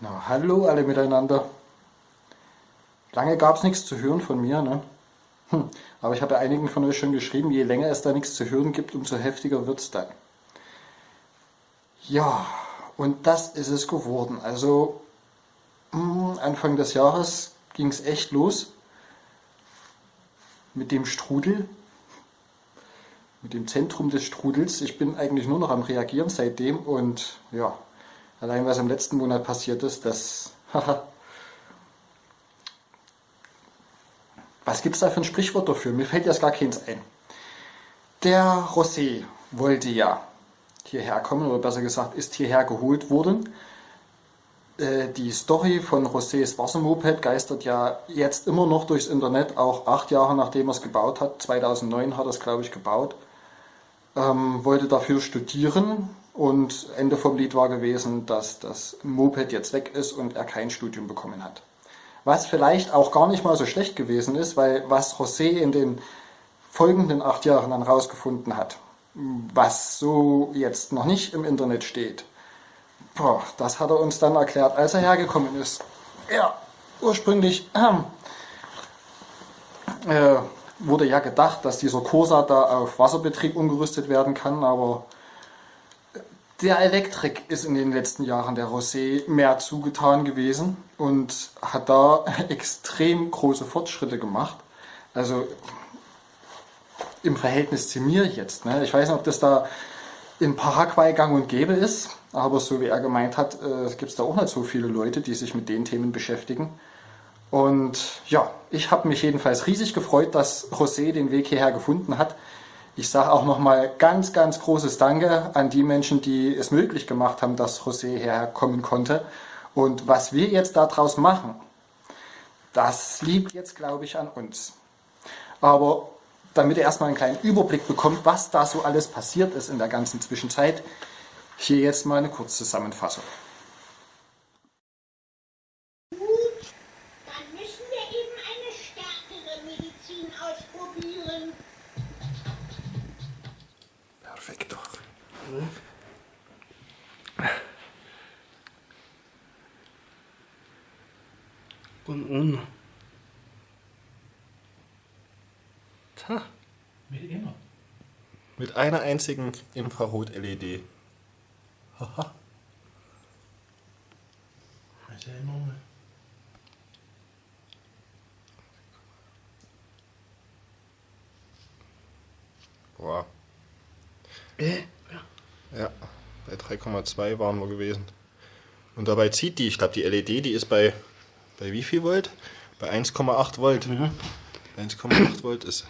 Na, hallo alle miteinander. Lange gab es nichts zu hören von mir, ne? Hm. Aber ich habe einigen von euch schon geschrieben, je länger es da nichts zu hören gibt, umso heftiger wird es dann. Ja, und das ist es geworden. Also hm, Anfang des Jahres ging es echt los mit dem Strudel, mit dem Zentrum des Strudels. Ich bin eigentlich nur noch am Reagieren seitdem und ja, Allein was im letzten Monat passiert ist, das... was gibt es da für ein Sprichwort dafür? Mir fällt jetzt gar keins ein. Der Rosé wollte ja hierher kommen, oder besser gesagt ist hierher geholt worden. Äh, die Story von Rosés Wassermoped geistert ja jetzt immer noch durchs Internet, auch acht Jahre nachdem er es gebaut hat. 2009 hat er es, glaube ich, gebaut. Ähm, wollte dafür studieren, und Ende vom Lied war gewesen, dass das Moped jetzt weg ist und er kein Studium bekommen hat. Was vielleicht auch gar nicht mal so schlecht gewesen ist, weil was José in den folgenden acht Jahren dann rausgefunden hat, was so jetzt noch nicht im Internet steht, boah, das hat er uns dann erklärt, als er hergekommen ist. Ja, ursprünglich äh, wurde ja gedacht, dass dieser Corsa da auf Wasserbetrieb umgerüstet werden kann, aber der Elektrik ist in den letzten Jahren der Rosé mehr zugetan gewesen und hat da extrem große Fortschritte gemacht. Also im Verhältnis zu mir jetzt. Ne? Ich weiß nicht, ob das da in Paraguay gang und gäbe ist, aber so wie er gemeint hat, äh, gibt es da auch nicht so viele Leute, die sich mit den Themen beschäftigen. Und ja, ich habe mich jedenfalls riesig gefreut, dass José den Weg hierher gefunden hat. Ich sage auch nochmal ganz, ganz großes Danke an die Menschen, die es möglich gemacht haben, dass José herkommen konnte. Und was wir jetzt daraus machen, das liegt jetzt, glaube ich, an uns. Aber damit ihr erstmal einen kleinen Überblick bekommt, was da so alles passiert ist in der ganzen Zwischenzeit, hier jetzt mal eine Kurzzusammenfassung. Uno. Tja. Mit immer. Mit einer einzigen Infrarot-LED. Haha. Ist ja enorm. Boah. Äh? Ja, bei 3,2 waren wir gewesen. Und dabei zieht die, ich glaube die LED, die ist bei, bei wie viel Volt? Bei 1,8 Volt. Mhm. 1,8 Volt ist.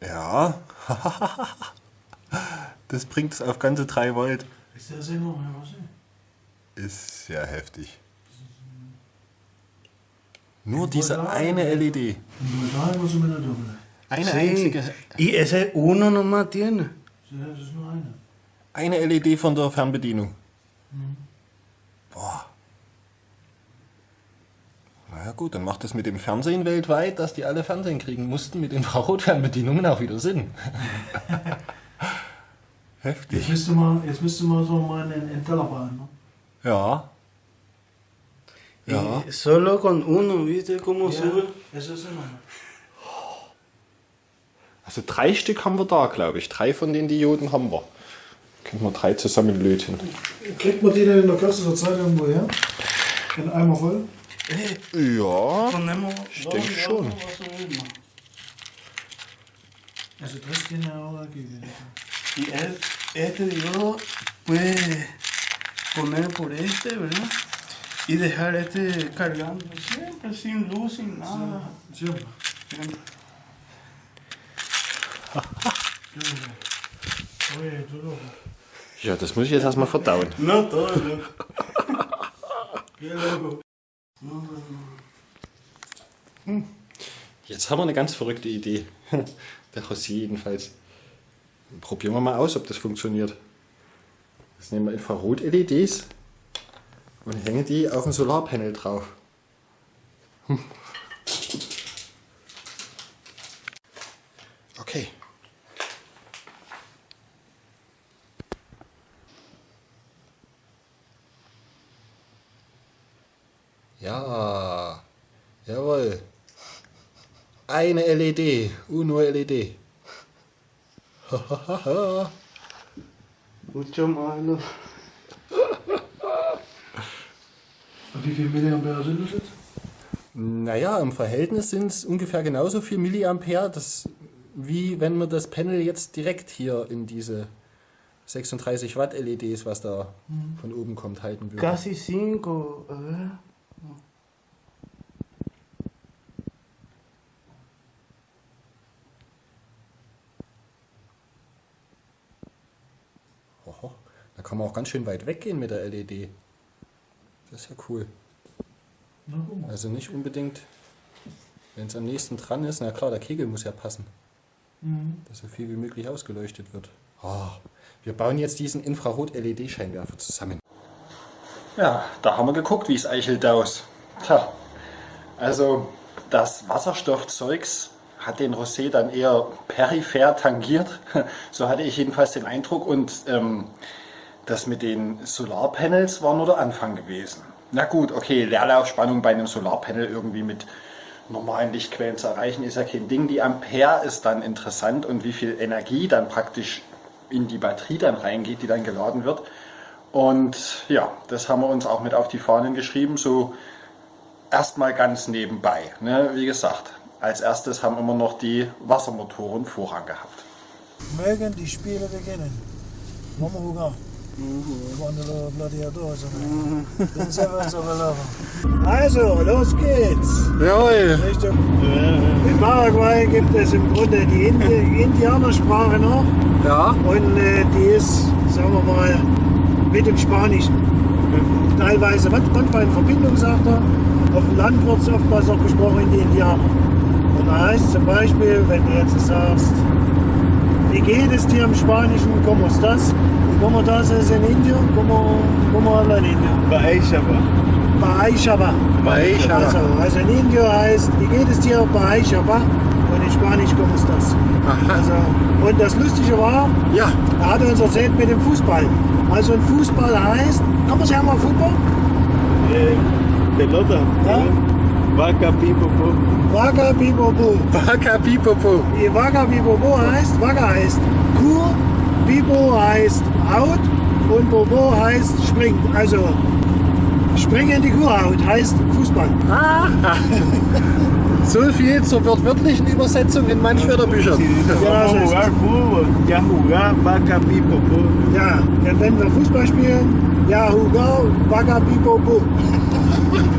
Ja. das bringt es auf ganze 3 Volt. Ist das enorm, was Ist ja heftig. Nur diese eine LED. Eine einzige. Y ese uno nomás tiene. das ist nur eine. Eine LED von der Fernbedienung. Mhm. Boah. Na ja gut, dann macht das mit dem Fernsehen weltweit, dass die alle Fernsehen kriegen mussten, mit den Infrarotfernbedienungen auch wieder Sinn. Heftig. Jetzt müsste man, jetzt müsste man so mal einen, einen Teller bauen, ne? Ja. Ja. Y solo con uno, ¿viste cómo ja, sube? Eso es Also drei Stück haben wir da, glaube ich. Drei von den Dioden haben wir. Können wir drei zusammen löten. Kriegt man die denn in der kürzester Zeit irgendwo her? In Eimer voll? Ja, ich denke schon. Also tres tiene ahora aquí. Y este diodo puede poner por este, ¿verdad? y dejar este cargando siempre, sin luz, sin nada. Siempre. siempre. Oye, du loco. Ja, das muss ich jetzt erstmal verdauen. Qué loco. Hm. Jetzt haben wir eine ganz verrückte Idee. Der José jedenfalls. Probieren wir mal aus, ob das funktioniert. Jetzt nehmen wir Infrarot-LEDs und hänge die auf ein Solarpanel drauf. Okay. Ja. Jawohl. Eine LED. Uno LED. Mucho malo. Wie viele Milliampere sind das jetzt? Naja, im Verhältnis sind es ungefähr genauso viel Milliampere, das, wie wenn man das Panel jetzt direkt hier in diese 36 Watt LEDs, was da mhm. von oben kommt, halten würde. Casi 5, da kann man auch ganz schön weit weggehen mit der LED. Das ist ja cool. Also nicht unbedingt, wenn es am nächsten dran ist, na klar, der Kegel muss ja passen, Mhm. dass so viel wie möglich ausgeleuchtet wird. Oh, wir bauen jetzt diesen Infrarot-LED-Scheinwerfer zusammen. Ja, da haben wir geguckt, wie es eichelt aus. Tja, also das Wasserstoffzeugs hat den Rosé dann eher peripher tangiert. So hatte ich jedenfalls den Eindruck. Und ähm, das mit den Solarpanels war nur der Anfang gewesen. Na gut, okay, Leerlaufspannung bei einem Solarpanel irgendwie mit normalen Lichtquellen zu erreichen, ist ja kein Ding. Die Ampere ist dann interessant und wie viel Energie dann praktisch in die Batterie dann reingeht, die dann geladen wird. Und ja, das haben wir uns auch mit auf die Fahnen geschrieben, so erstmal ganz nebenbei. Ne? Wie gesagt, als erstes haben immer noch die Wassermotoren Vorrang gehabt. Mögen die Spiele beginnen. Vamos jugar. Cuando los gladiadores den Sevens überlaufen. Also, los geht's. Jawohl. Richtung. In Paraguay gibt es im Grunde die Indi Indianersprache noch. Ja. Und äh, die ist, sagen wir mal, mit dem Spanischen. Teilweise, manch- manchmal in Verbindung, sagt er. Auf dem Land wird es oftmals auch gesprochen in die Indianer. Und da heißt zum Beispiel, wenn du jetzt sagst, wie geht es dir im Spanischen, ¿cómo estás? ¿Cómo estás es en indio? ¿Cómo, cómo habla en indio? Baeixaba. Baixaba. Baixaba. Also, also in Indio heißt, wie geht es dir? Baixaba. Und in Spanisch, ¿cómo estás? Also, und das Lustige war, Ja, er hat uns erzählt mit dem Fußball. Also ein Fußball heißt, kann man sagen mal Fußball? Eh, pelota. Ja. Vaca pipopo. Waga Bibobo. Baka Pipopo. Waga Bibobo heißt, Waga heißt Kuh, Bibo heißt Haut und Bobo heißt springt. Also springen in die Kuhhaut heißt Fußball. So viel zur wörtlichen Übersetzung in manch Wörterbüchern. Ja. Ja, wenn wir Fußball spielen, ja, Hugo, Waga Bibobo.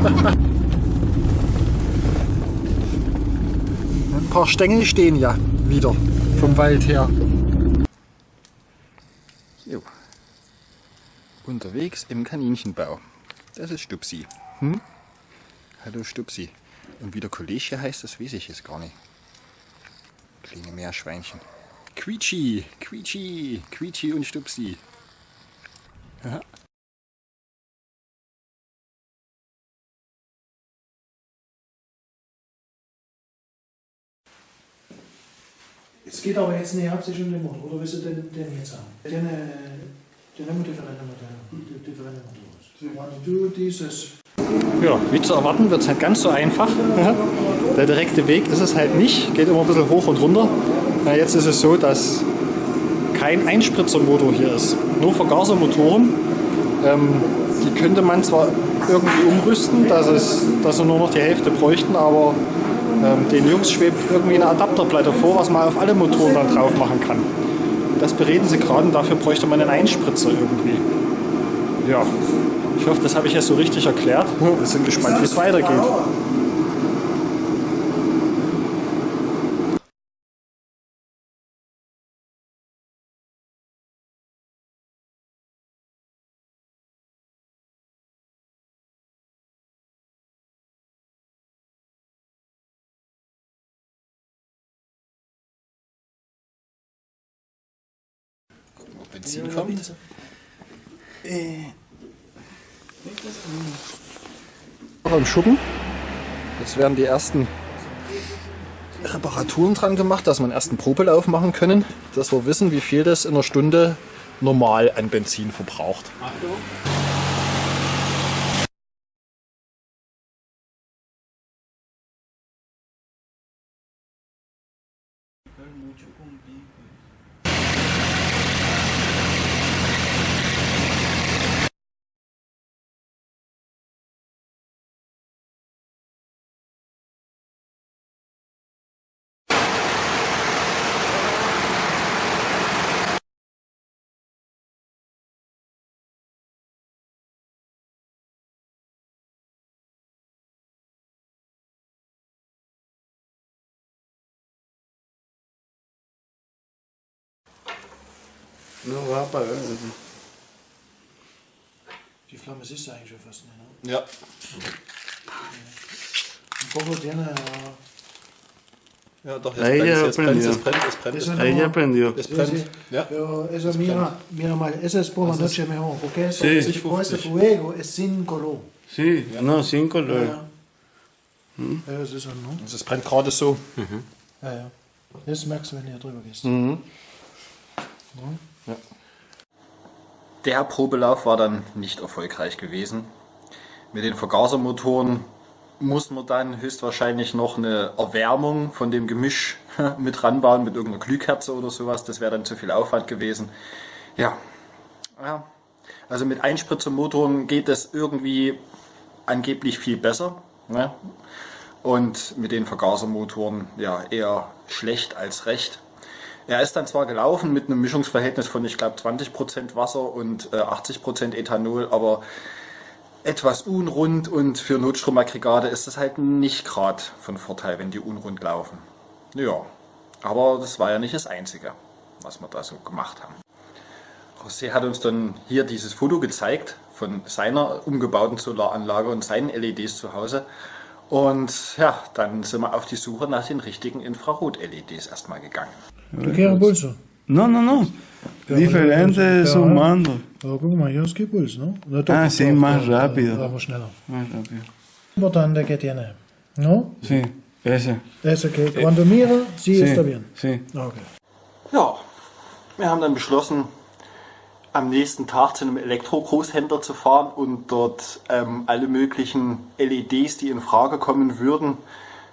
Ein paar Stängel stehen ja wieder vom Wald her. Unterwegs im Kaninchenbau. Das ist Stupsi. Hm? Hallo Stupsi. Und wie der Kollege heißt, das weiß ich jetzt gar nicht. Kleine Meerschweinchen. Quietschi, Quietschi, Quietschi und Stupsi. Aha. Es geht aber jetzt nicht hauptsächlich um den Motor, oder willst du den, den jetzt haben? Den, äh, Ja, wie zu erwarten, wird es halt ganz so einfach. Der direkte Weg ist es halt nicht, geht immer ein bisschen hoch und runter. Na, jetzt ist es so, dass kein Einspritzermotor hier ist, nur Vergasermotoren. Ähm, die könnte man zwar irgendwie umrüsten, dass, es, dass sie nur noch die Hälfte bräuchten, aber ähm, den Jungs schwebt irgendwie eine Adapterplatte vor, was man auf alle Motoren dann drauf machen kann. Das bereden sie gerade und dafür bräuchte man einen Einspritzer irgendwie. Ja, ich hoffe, das habe ich jetzt so richtig erklärt. Wir sind gespannt, wie es weitergeht. Maxim kommt. Äh, auch im Schuppen. Jetzt werden die ersten Reparaturen dran gemacht, dass wir einen ersten Probelauf machen können, dass wir wissen, wie viel das in einer Stunde normal an Benzin verbraucht. Achtung. Va a apagar. Die Flamme siehst du eigentlich schon fast nicht, ne? Ja. Un poco tiene... Ja, doch, Ahí ya jetzt brennt, aprendió. es brennt, es brennt, es Eso brennt. Ahí ya aprendió. Es Sí, brennt. Ja. Pero eso, mira, mira mal, esa es por la noche mejor, porque eso, Sí. con ese fuego es sin color. Sí, no, sin color. Ja. Ja, das ist so, ne? Es brennt gerade so. Ja, ja. Das merkst du, wenn du hier drüber gehst. Der Probelauf war dann nicht erfolgreich gewesen. Mit den Vergasermotoren muss man dann höchstwahrscheinlich noch eine Erwärmung von dem Gemisch mit ranbauen, mit irgendeiner Glühkerze oder sowas. Das wäre dann zu viel Aufwand gewesen. Ja. ja. Also mit Einspritzermotoren geht es irgendwie angeblich viel besser. Ne? Und mit den Vergasermotoren ja eher schlecht als recht. Er ist dann zwar gelaufen mit einem Mischungsverhältnis von, ich glaube, 20% Wasser und äh, 80% Ethanol, aber etwas unrund und für Notstromaggregate ist das halt nicht gerade von Vorteil, wenn die unrund laufen. Ja, aber das war ja nicht das Einzige, was wir da so gemacht haben. José hat uns dann hier dieses Foto gezeigt von seiner umgebauten Solaranlage und seinen LEDs zu Hause. Und ja, dann sind wir auf die Suche nach den richtigen Infrarot-LEDs erstmal gegangen. ¿Tú quieres pulso? No, no, no. Diferente sumando. Aber guck mal, hier ist kein Puls. No Ah, sí, más da- rápido. Vamos schneller. Más rápido. Importante que tiene, ¿no? Sí, ese. Ese que cuando mira, sí, Sí, está bien. Sí. Okay. Ja, wir haben dann beschlossen, am nächsten Tag zu einem Elektro-Großhändler zu fahren und dort ähm, alle möglichen LEDs, die in Frage kommen würden,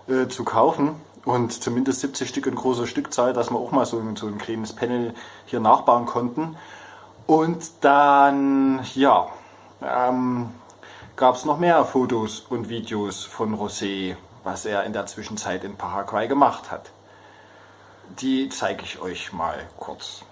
äh, zu kaufen. Und zumindest 70 Stück in großer Stückzahl, dass wir auch mal so, ein- so ein kleines Panel hier nachbauen konnten. Und dann, ja, ähm, gab es noch mehr Fotos und Videos von Rosé, was er in der Zwischenzeit in Paraguay gemacht hat. Die zeige ich euch mal kurz.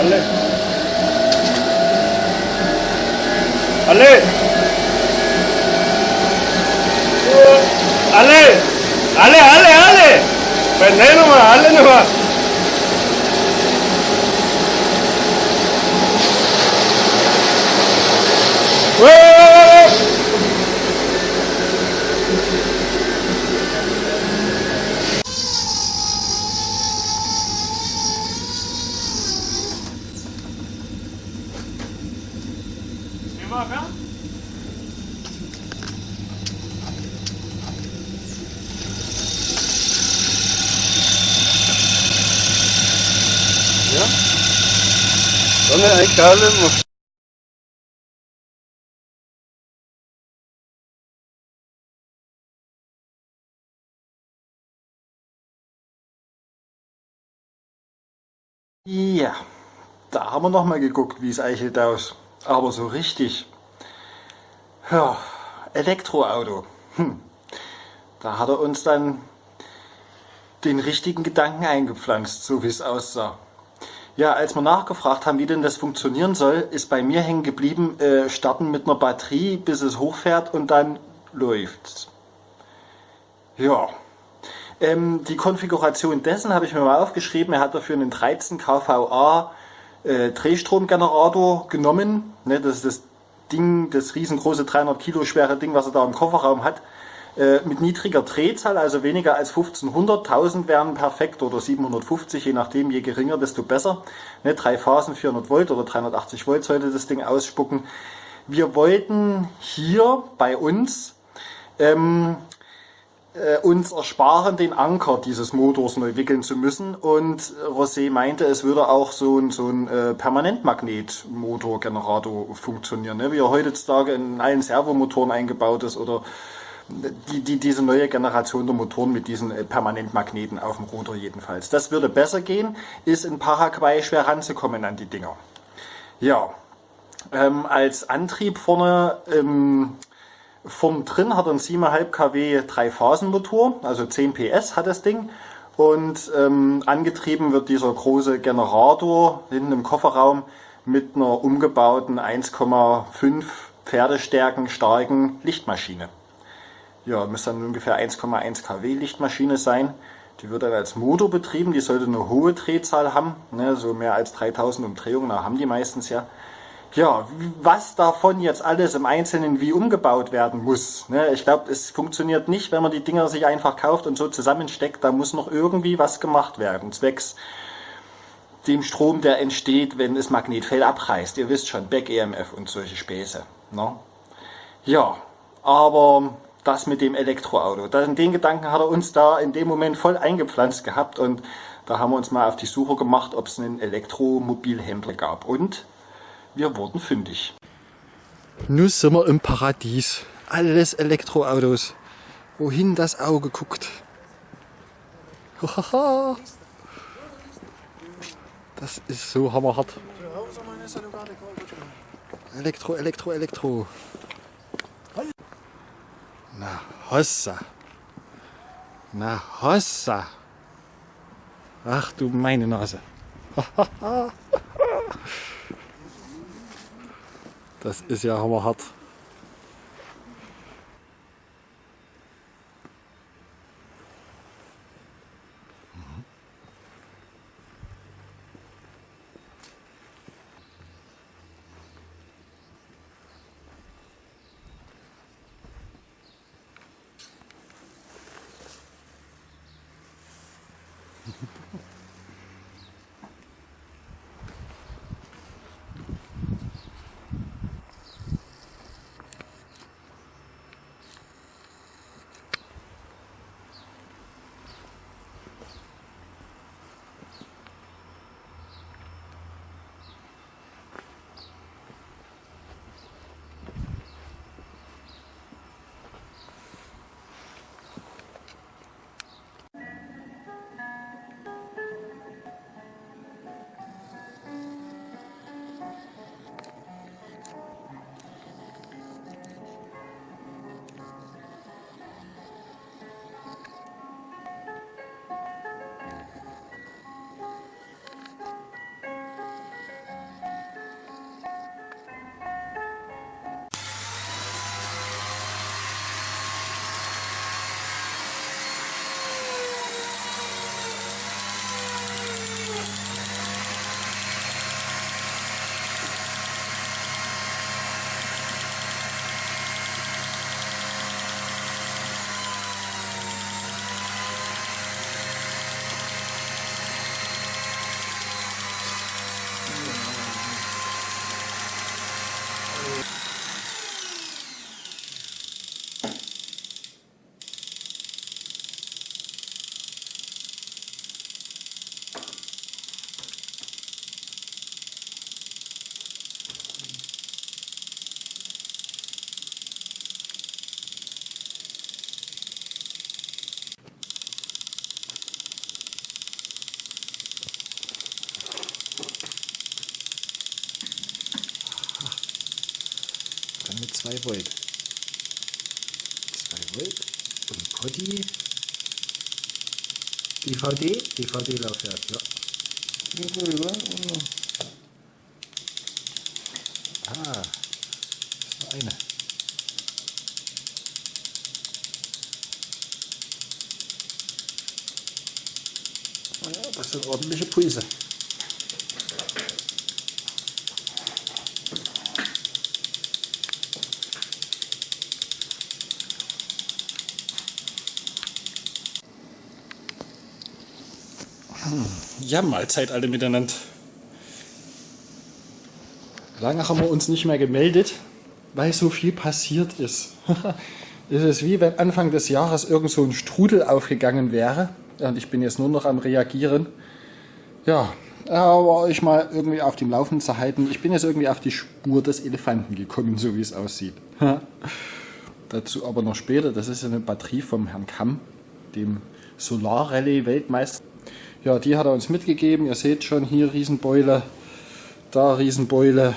갈래 갈래 갈래 갈래 갈래 갈래 왜 내놈아 갈래놈아. 왜? Mo? Ja, da haben wir nochmal geguckt, wie es eichelt aus. Aber so richtig. Ja, Elektroauto. Hm. Da hat er uns dann den richtigen Gedanken eingepflanzt, so wie es aussah. Ja, als wir nachgefragt haben, wie denn das funktionieren soll, ist bei mir hängen geblieben, äh, starten mit einer Batterie, bis es hochfährt und dann läuft's. Ja, ähm, die Konfiguration dessen habe ich mir mal aufgeschrieben. Er hat dafür einen 13 kVA äh, Drehstromgenerator genommen. Ne, das ist das Ding, das riesengroße 300 Kilo schwere Ding, was er da im Kofferraum hat. Äh, mit niedriger Drehzahl, also weniger als 1500. 1000 wären perfekt oder 750, je nachdem, je geringer, desto besser. Ne, drei Phasen, 400 Volt oder 380 Volt sollte das Ding ausspucken. Wir wollten hier bei uns ähm, äh, uns ersparen, den Anker dieses Motors neu wickeln zu müssen. Und Rosé meinte, es würde auch so ein, so ein äh, Permanentmagnetmotorgenerator funktionieren, ne? wie er heutzutage in allen Servomotoren eingebaut ist oder die, die, diese neue Generation der Motoren mit diesen äh, Permanentmagneten auf dem Rotor jedenfalls. Das würde besser gehen, ist in Paraguay schwer ranzukommen an die Dinger. Ja, ähm, als Antrieb vorne ähm, Vorn drin hat er einen 7,5 kW Drei-Phasen-Motor, also 10 PS hat das Ding. und ähm, angetrieben wird dieser große Generator hinten im Kofferraum mit einer umgebauten 1,5 Pferdestärken starken Lichtmaschine. Ja, müsste dann ungefähr 1,1 kW Lichtmaschine sein. Die wird dann als Motor betrieben, die sollte eine hohe Drehzahl haben, ne, so mehr als 3000 Umdrehungen, da haben die meistens ja. Ja, was davon jetzt alles im Einzelnen wie umgebaut werden muss. Ne? Ich glaube, es funktioniert nicht, wenn man die Dinger sich einfach kauft und so zusammensteckt. Da muss noch irgendwie was gemacht werden, zwecks dem Strom, der entsteht, wenn das Magnetfeld abreißt. Ihr wisst schon, Back-EMF und solche Späße. Ne? Ja, aber das mit dem Elektroauto, den Gedanken hat er uns da in dem Moment voll eingepflanzt gehabt und da haben wir uns mal auf die Suche gemacht, ob es einen Elektromobilhändler gab. Und wir wurden fündig. Nun sind wir im Paradies. Alles Elektroautos. Wohin das Auge guckt. Das ist so hammerhart. Elektro, Elektro, Elektro. Na, Hossa. Na, Hossa. Ach du meine Nase. Das ist ja hammerhart. 2 Volt. 2 Volt und Potti. DVD? DVD-Laufwerk, ja. Ah, das ist nur eine. Ja, das sind ordentliche Pulse. Ja, Mahlzeit alle miteinander. Lange haben wir uns nicht mehr gemeldet, weil so viel passiert ist. es ist wie wenn Anfang des Jahres irgend so ein Strudel aufgegangen wäre und ich bin jetzt nur noch am Reagieren. Ja, aber euch mal irgendwie auf dem Laufenden zu halten. Ich bin jetzt irgendwie auf die Spur des Elefanten gekommen, so wie es aussieht. Dazu aber noch später. Das ist eine Batterie vom Herrn Kamm, dem Solar Rallye Weltmeister. Ja, die hat er uns mitgegeben. Ihr seht schon, hier Riesenbeule, da Riesenbeule,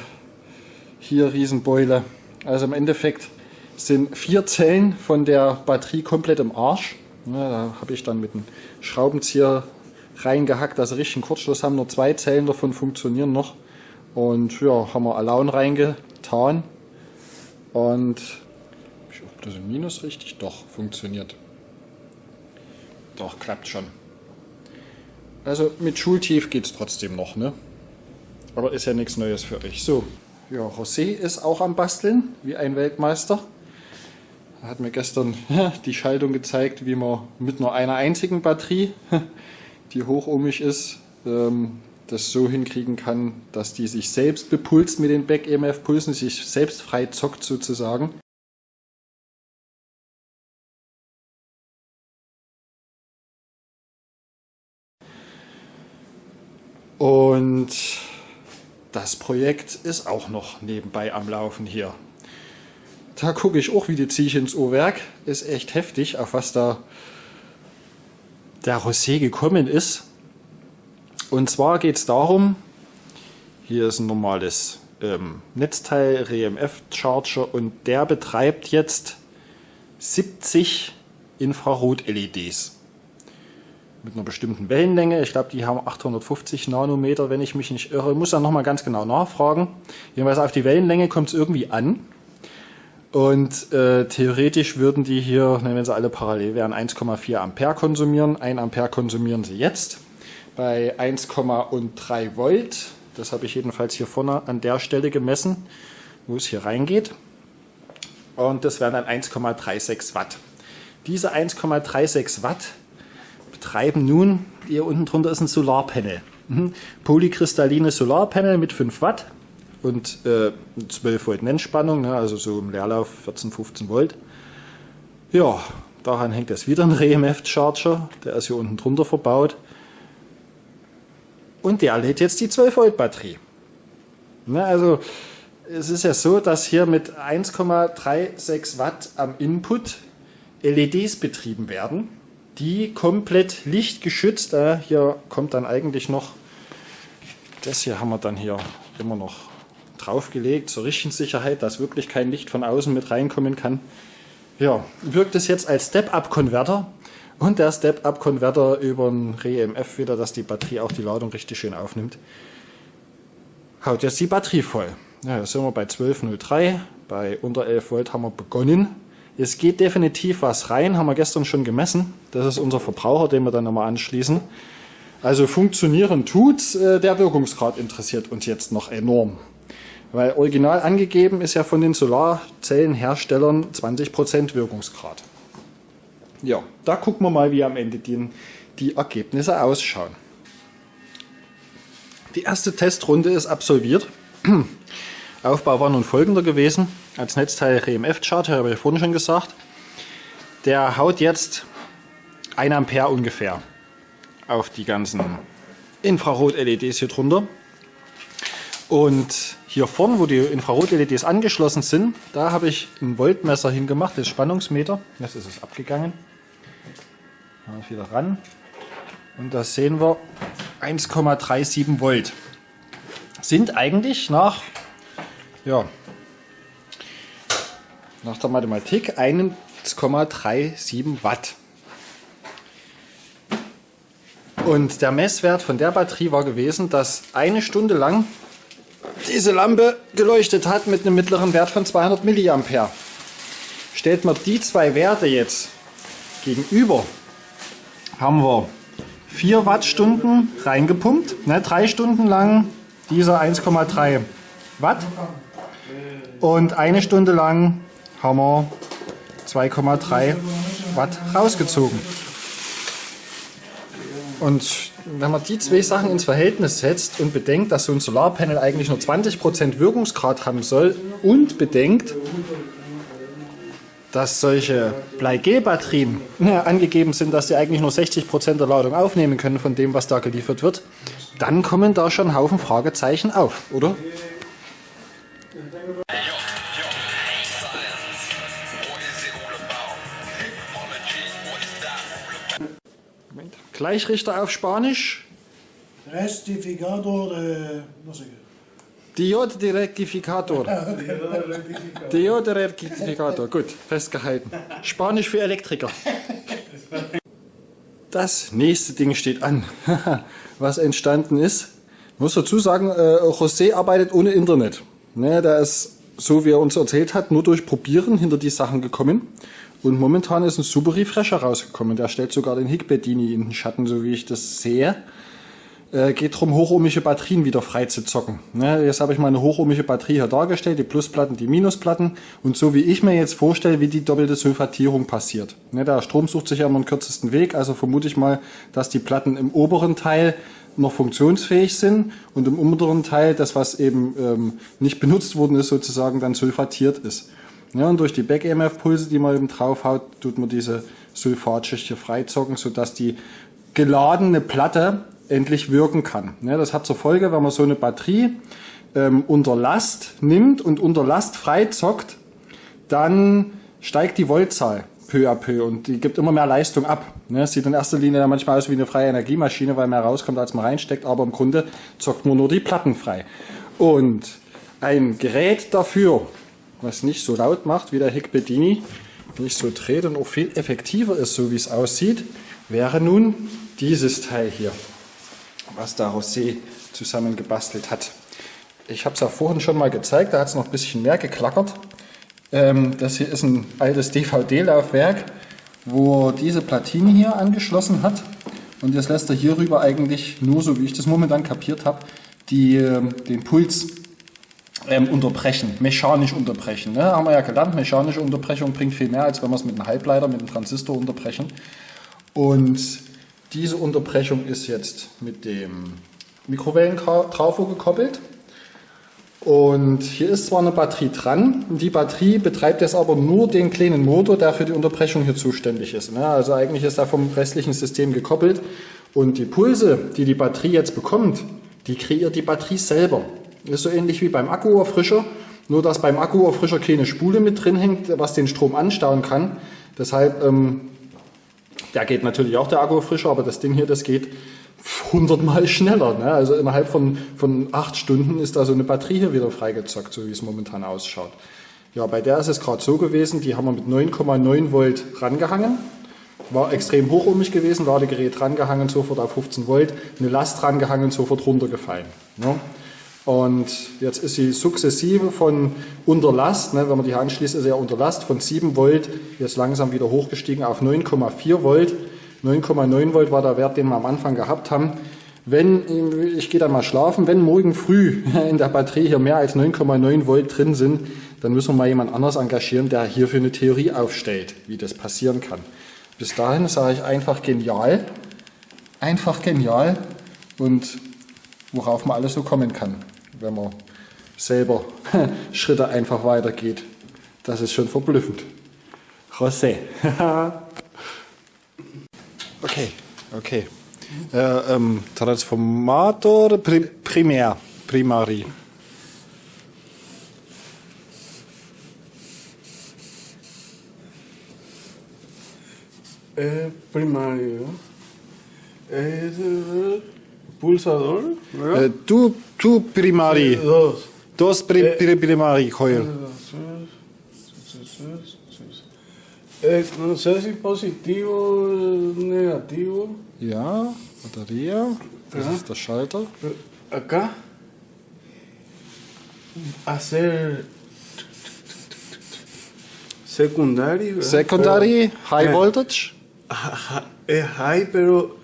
hier Riesenbeule. Also im Endeffekt sind vier Zellen von der Batterie komplett im Arsch. Ja, da habe ich dann mit einem Schraubenzieher reingehackt, dass sie richtig einen Kurzschluss haben. Nur zwei Zellen davon funktionieren noch. Und ja, haben wir Alaun reingetan. Und ob das im Minus richtig? Doch, funktioniert. Doch, klappt schon. Also mit Schultief geht es trotzdem noch, ne? Aber ist ja nichts Neues für euch. So, ja, José ist auch am Basteln, wie ein Weltmeister. Er hat mir gestern die Schaltung gezeigt, wie man mit nur einer einzigen Batterie, die hochohmig ist, ähm, das so hinkriegen kann, dass die sich selbst bepulst mit den Back-EMF-Pulsen, sich selbst frei zockt sozusagen. Und das Projekt ist auch noch nebenbei am Laufen hier. Da gucke ich auch, wie die ich ins Uhrwerk. Ist echt heftig, auf was da der Rosé gekommen ist. Und zwar geht es darum, hier ist ein normales ähm, Netzteil, RMF-Charger und der betreibt jetzt 70 Infrarot-LEDs mit einer bestimmten Wellenlänge. Ich glaube, die haben 850 Nanometer, wenn ich mich nicht irre. Ich muss dann nochmal ganz genau nachfragen. Jedenfalls auf die Wellenlänge kommt es irgendwie an. Und äh, theoretisch würden die hier, wenn sie alle parallel wären, 1,4 Ampere konsumieren. 1 Ampere konsumieren sie jetzt bei 1,3 Volt. Das habe ich jedenfalls hier vorne an der Stelle gemessen, wo es hier reingeht. Und das wären dann 1,36 Watt. Diese 1,36 Watt betreiben nun, hier unten drunter ist ein Solarpanel. Mhm. Polykristallines Solarpanel mit 5 Watt und äh, 12 Volt Nennspannung, ne, also so im Leerlauf 14, 15 Volt. Ja, daran hängt jetzt wieder ein RMF-Charger, der ist hier unten drunter verbaut. Und der lädt jetzt die 12 Volt Batterie. Ne, also es ist ja so, dass hier mit 1,36 Watt am Input LEDs betrieben werden die komplett lichtgeschützt. Äh, hier kommt dann eigentlich noch, das hier haben wir dann hier immer noch draufgelegt, zur richtigen Sicherheit, dass wirklich kein Licht von außen mit reinkommen kann. Ja, wirkt es jetzt als Step-Up-Konverter und der Step-Up-Konverter über ein REMF wieder, dass die Batterie auch die Ladung richtig schön aufnimmt. Haut jetzt die Batterie voll. Ja, jetzt sind wir bei 12.03, bei unter 11 Volt haben wir begonnen. Es geht definitiv was rein, haben wir gestern schon gemessen. Das ist unser Verbraucher, den wir dann nochmal anschließen. Also funktionieren tut's, äh, der Wirkungsgrad interessiert uns jetzt noch enorm. Weil original angegeben ist ja von den Solarzellenherstellern 20% Wirkungsgrad. Ja, da gucken wir mal, wie am Ende die, die Ergebnisse ausschauen. Die erste Testrunde ist absolviert. Aufbau war nun folgender gewesen. Als Netzteil RMF-Chart, habe ich vorhin schon gesagt. Der haut jetzt 1 Ampere ungefähr auf die ganzen Infrarot-LEDs hier drunter. Und hier vorne, wo die Infrarot-LEDs angeschlossen sind, da habe ich ein Voltmesser hingemacht, das Spannungsmeter. Jetzt ist es abgegangen. Mal wieder ran. Und da sehen wir 1,37 Volt. Sind eigentlich nach ja, nach der Mathematik 1,37 Watt. Und der Messwert von der Batterie war gewesen, dass eine Stunde lang diese Lampe geleuchtet hat mit einem mittleren Wert von 200 mA. Stellt man die zwei Werte jetzt gegenüber, haben wir 4 Wattstunden reingepumpt, ne, drei Stunden lang dieser 1,3 Watt und eine Stunde lang haben wir 2,3 Watt rausgezogen. Und wenn man die zwei Sachen ins Verhältnis setzt und bedenkt, dass so ein Solarpanel eigentlich nur 20% Wirkungsgrad haben soll und bedenkt, dass solche Bleigel-Batterien ja, angegeben sind, dass sie eigentlich nur 60% der Ladung aufnehmen können von dem, was da geliefert wird, dann kommen da schon Haufen Fragezeichen auf, oder? Gleichrichter auf Spanisch. Rectificador de... no sé Diode de Rectificator. Diode de Rectificator. Gut, festgehalten. Spanisch für Elektriker. Das nächste Ding steht an, was entstanden ist. Ich muss dazu sagen, äh, José arbeitet ohne Internet. Ne, da ist, so wie er uns erzählt hat, nur durch Probieren hinter die Sachen gekommen. Und momentan ist ein super Refresher rausgekommen. Der stellt sogar den Higbedini in den Schatten, so wie ich das sehe. Äh, geht darum, hochohmische Batterien wieder frei zu zocken. Ne, jetzt habe ich mal eine hochohmische Batterie hier dargestellt, die Plusplatten, die Minusplatten. Und so wie ich mir jetzt vorstelle, wie die doppelte Sulfatierung passiert. Ne, der Strom sucht sich ja immer den kürzesten Weg, also vermute ich mal, dass die Platten im oberen Teil noch funktionsfähig sind und im unteren Teil, das was eben ähm, nicht benutzt worden ist, sozusagen dann sulfatiert ist. Ja, und durch die Back-EMF-Pulse, die man eben draufhaut, tut man diese Sulfatschicht hier freizocken, sodass die geladene Platte endlich wirken kann. Ja, das hat zur Folge, wenn man so eine Batterie ähm, unter Last nimmt und unter Last freizockt, dann steigt die Voltzahl peu à peu und die gibt immer mehr Leistung ab. Ne, sieht in erster Linie manchmal aus wie eine freie Energiemaschine, weil mehr rauskommt, als man reinsteckt, aber im Grunde zockt man nur die Platten frei. Und ein Gerät dafür, was nicht so laut macht wie der Higbedini, nicht so dreht und auch viel effektiver ist, so wie es aussieht, wäre nun dieses Teil hier was da José zusammengebastelt hat. Ich habe es ja vorhin schon mal gezeigt, da hat es noch ein bisschen mehr geklackert. Ähm, das hier ist ein altes DVD-Laufwerk, wo diese Platine hier angeschlossen hat. Und jetzt lässt er hierüber eigentlich nur, so wie ich das momentan kapiert habe, die, ähm, den Puls ähm, unterbrechen, mechanisch unterbrechen. Ne? Haben wir ja gelernt, mechanische Unterbrechung bringt viel mehr, als wenn wir es mit einem Halbleiter, mit einem Transistor unterbrechen. Und diese Unterbrechung ist jetzt mit dem Mikrowellentrafo gekoppelt. Und hier ist zwar eine Batterie dran, die Batterie betreibt jetzt aber nur den kleinen Motor, der für die Unterbrechung hier zuständig ist. Ne? Also eigentlich ist er vom restlichen System gekoppelt und die Pulse, die die Batterie jetzt bekommt, die kreiert die Batterie selber. Ist so ähnlich wie beim Akkuerfrischer, nur dass beim Akkuerfrischer keine Spule mit drin hängt, was den Strom anstauen kann. Deshalb ähm, der geht natürlich auch der Akku frischer, aber das Ding hier, das geht hundertmal schneller. Ne? Also innerhalb von, von acht Stunden ist da so eine Batterie hier wieder freigezockt, so wie es momentan ausschaut. Ja, bei der ist es gerade so gewesen, die haben wir mit 9,9 Volt rangehangen. War extrem hochohmig gewesen, Ladegerät rangehangen, sofort auf 15 Volt, eine Last rangehangen, sofort runtergefallen. Ne? Und jetzt ist sie sukzessive von unter Last, ne, wenn man die anschließt, ist sie ja unter Last, von 7 Volt jetzt langsam wieder hochgestiegen auf 9,4 Volt. 9,9 Volt war der Wert, den wir am Anfang gehabt haben. Wenn, ich gehe dann mal schlafen, wenn morgen früh in der Batterie hier mehr als 9,9 Volt drin sind, dann müssen wir mal jemand anders engagieren, der hierfür eine Theorie aufstellt, wie das passieren kann. Bis dahin sage ich einfach genial, einfach genial und worauf man alles so kommen kann wenn man selber Schritte einfach weitergeht. Das ist schon verblüffend. José. okay, okay. Äh, ähm, Transformator pri primär, primari. Eh, primario. Es pulsador. Eh, tu Tu primari. Dos. Dos pri, Eh. pri, primari, Joel. Eh, no sé si positivo o negativo. Ja, Batterie. Das Ja. ist der Schalter. Eh, Acá. Hacer. Secundario. ¿verdad? Secondary, High Eh. Voltage. Pero- Ja- ja- Es high, pero.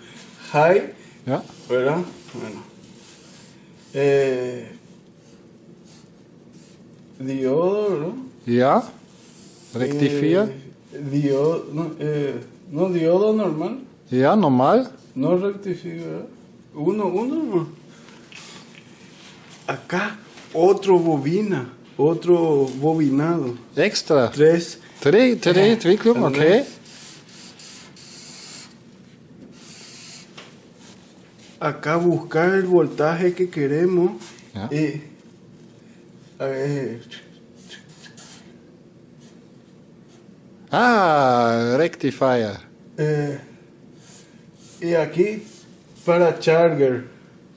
High, ¿verdad? Bueno. Eh, diodo, ¿no? Rectifier. Eh, diodo, no, eh, no, diodo normal. Ja, normal. No rectifica. Uno, uno. no. Acá, otro bobina. Otro bobinado. Extra. Tres. Dreh, Dreh, Entwicklung, okay. Acá buscar el voltaje que queremos. Ya. Y, a ver, Ah, Rectifier. eh, y aquí para charger.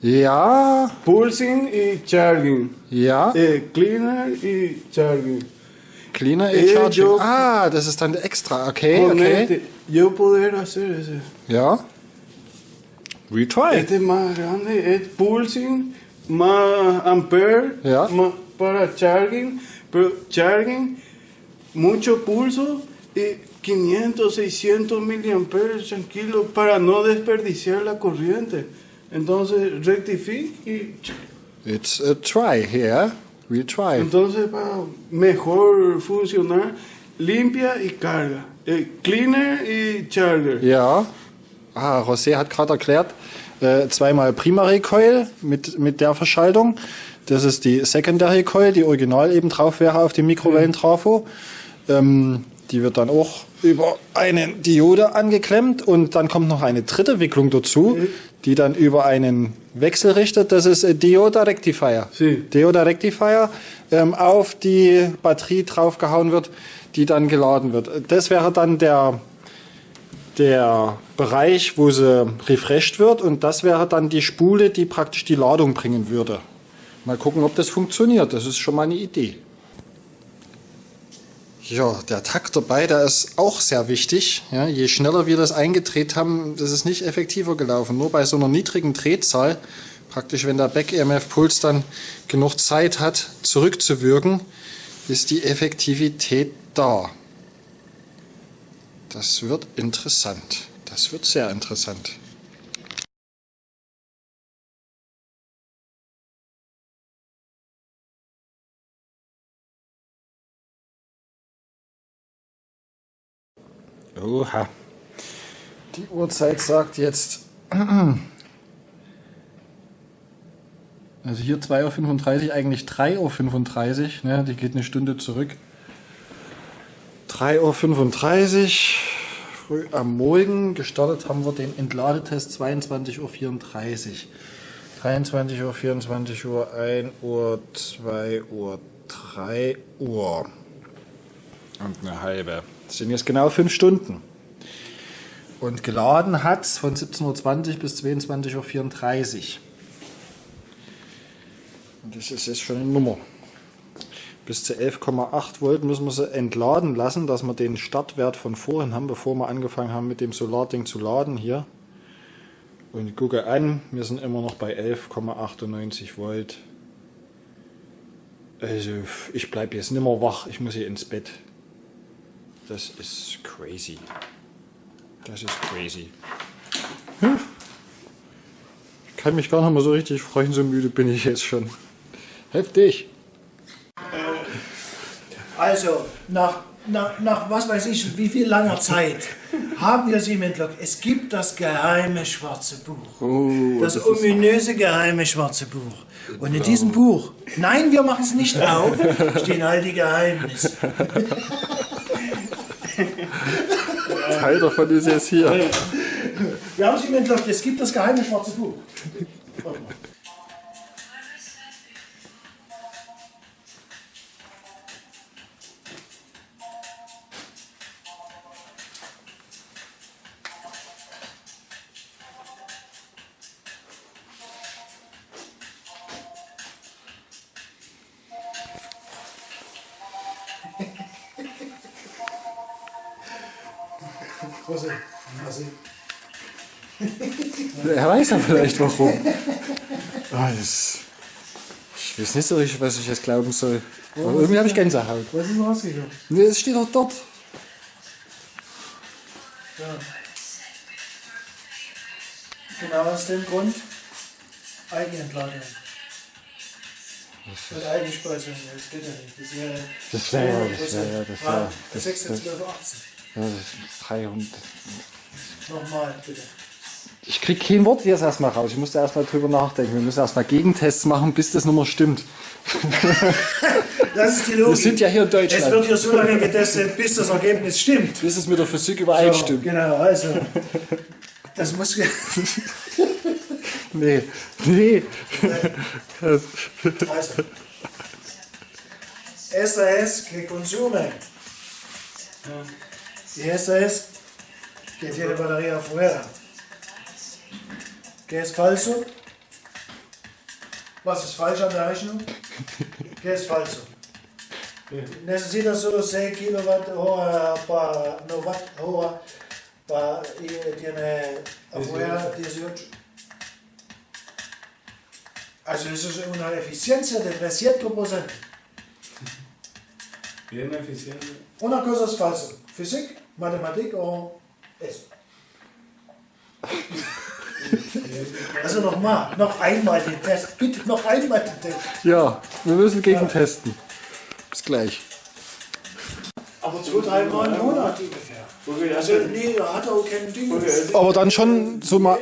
Ja, Pulsing y charging. ja. Eh, cleaner y charging. Cleaner Eh, e Charging. yo- Ah, das ist dann extra. Okay, okay. yo poder hacer ese. Ja. We try. Este es más grande, es pulsing, más ampere, más para charging, pero charging, mucho pulso y 500, 600 miliamperes tranquilo para no desperdiciar la corriente. Entonces rectifique y It's a try here. We try. entonces para mejor funcionar, limpia y carga. Eh, cleaner y charger. Ja. Ah, José hat gerade erklärt, äh, zweimal Primary Coil mit, mit der Verschaltung. Das ist die Secondary Coil, die original eben drauf wäre auf dem Mikrowellentrafo. Ähm, die wird dann auch über eine Diode angeklemmt und dann kommt noch eine dritte Wicklung dazu, die dann über einen Wechselrichter, das ist äh, Dioda Rectifier. Sie. Dioda Rectifier ähm, auf die Batterie draufgehauen wird, die dann geladen wird. Das wäre dann der, der Bereich, wo sie refreshed wird und das wäre dann die Spule, die praktisch die Ladung bringen würde. Mal gucken, ob das funktioniert. Das ist schon mal eine Idee. Ja, der Takt dabei, der ist auch sehr wichtig. Ja, je schneller wir das eingedreht haben, das ist nicht effektiver gelaufen. Nur bei so einer niedrigen Drehzahl, praktisch wenn der Back-EMF-Puls dann genug Zeit hat, zurückzuwirken, ist die Effektivität da. Das wird interessant. Das wird sehr interessant. Oha. Die Uhrzeit sagt jetzt. Also hier 2.35 Uhr, eigentlich 3.35 Uhr. Ne? Die geht eine Stunde zurück. 3.35 Uhr, früh am Morgen. Gestartet haben wir den Entladetest 22.34 Uhr. 23 Uhr, 24 Uhr, 1 Uhr, 2 Uhr, 3 Uhr. Und eine halbe. Das sind jetzt genau fünf Stunden. Und geladen hat von 17.20 Uhr bis 22.34 Uhr. Und das ist jetzt schon eine Nummer. Bis zu 11,8 Volt müssen wir sie entladen lassen, dass wir den Startwert von vorhin haben, bevor wir angefangen haben mit dem Solarding zu laden hier. Und gucke an, wir sind immer noch bei 11,98 Volt. Also ich bleibe jetzt nimmer wach, ich muss hier ins Bett. Das ist crazy. Das ist crazy. Hm. Ich kann mich gar nicht mehr so richtig freuen, so müde bin ich jetzt schon. Heftig. Also, nach, nach, nach was weiß ich, wie viel langer Zeit haben wir sie im Entlog. Es gibt das geheime schwarze Buch. Oh, das, ominöse geheime schwarze Buch. Und in diesem Buch, nein, wir machen es nicht auf, stehen all die Geheimnisse. Teil davon ist jetzt hier. Wir haben es im Entlog, es gibt das geheime schwarze Buch. Er weiß ja vielleicht warum. Ah, das, ich weiß nicht so richtig, was ich jetzt glauben soll. Aber irgendwie habe ich Gänsehaut. Was ist rausgekommen? Nee, es steht doch dort. Genau aus dem Grund Eigenentladung. Und Eigenspeisung, das geht ja nicht. Das wäre Das wäre ja, das wäre ja, das wäre. Ah, Das, 6, das, 12, 18. ja, das ist 300. Nochmal, bitte. Ich krieg kein Wort jetzt erstmal raus. Ich musste erstmal drüber nachdenken. Wir müssen erstmal Gegentests machen, bis das Nummer stimmt. Das ist die Logik. Wir sind ja hier in Es wird Deutschland. hier so lange getestet, bis das Ergebnis stimmt. Bis es mit der Physik So, übereinstimmt. genau, also. Das muss. Nee, nee. Also. SAS que consume. Y SAS que tiene batería afuera. ¿Qué es falso? Was ist falsch an der Rechnung? ¿Qué es falso? Necesita solo 6 kilowatt hora para no watt hora para y tiene afuera 18. Also das ist una eficiencia de 300%. Bien eficiente. Una cosa es falsa. Physik, Mathematik o eso. Also nochmal, noch einmal den Test. Bitte noch einmal den Test. Ja, wir müssen gegentesten. Bis gleich. Aber zwei, drei Mal im Monat ungefähr. Also nee, da hat er auch kein Ding. Aber dann schon so mal.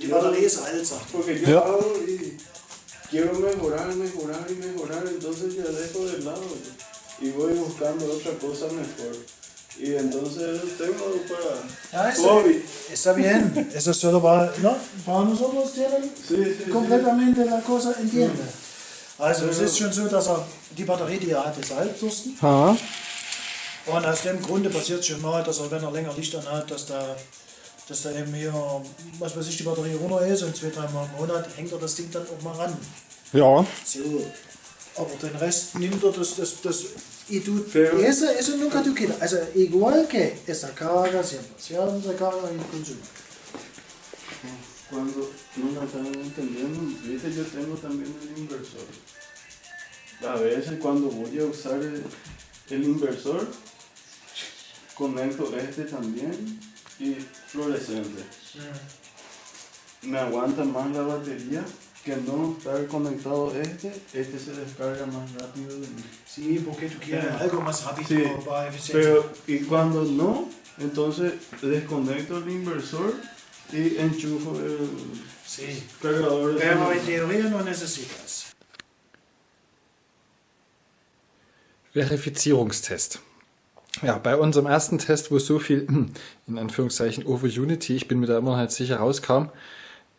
Die Batterie ist alt, sagt yo Ja. quiero mejorar, mejorar y mejorar, entonces yo dejo de lado y voy buscando otra cosa mejor. Y entonces tengo para Ja, ist, hobby. está bien. Eso solo para, ¿no? para nosotros tienen Sí, sí, completamente la cosa entiende. Also es ist schon so, dass er die Batterie, die er hat, ist Halbdursten. Ha. Und aus dem Grunde passiert es schon mal, dass er, wenn er länger Licht anhat, dass da, dass da eben hier, was weiß ich, die Batterie runter ist und zwei, drei Mal im Monat hängt er das Ding dann auch mal ran. Ja, So. Aber den Rest nimmt er das, das, das, y tú, Pero- eso, eso nunca tú. Also igual que esa carga siempre, siempre carga y consumo. Cuando no la están entendiendo, viste, yo tengo también el inversor. A veces cuando voy a usar el, el inversor, conecto este también y fluorescente. Me aguanta más la batería que no estar conectado este, este se descarga más rápido. Sí, porque tú quieres algo más rápido Sí, para eficiencia. Pero, y cuando no, entonces desconecto el inversor y enchufo el sí. cargador Pero en teoría no necesitas. Verifizierungstest. Ja, bei unserem ersten Test, wo so viel, in Anführungszeichen, over Unity, ich bin mir da immer noch nicht sicher, rauskam,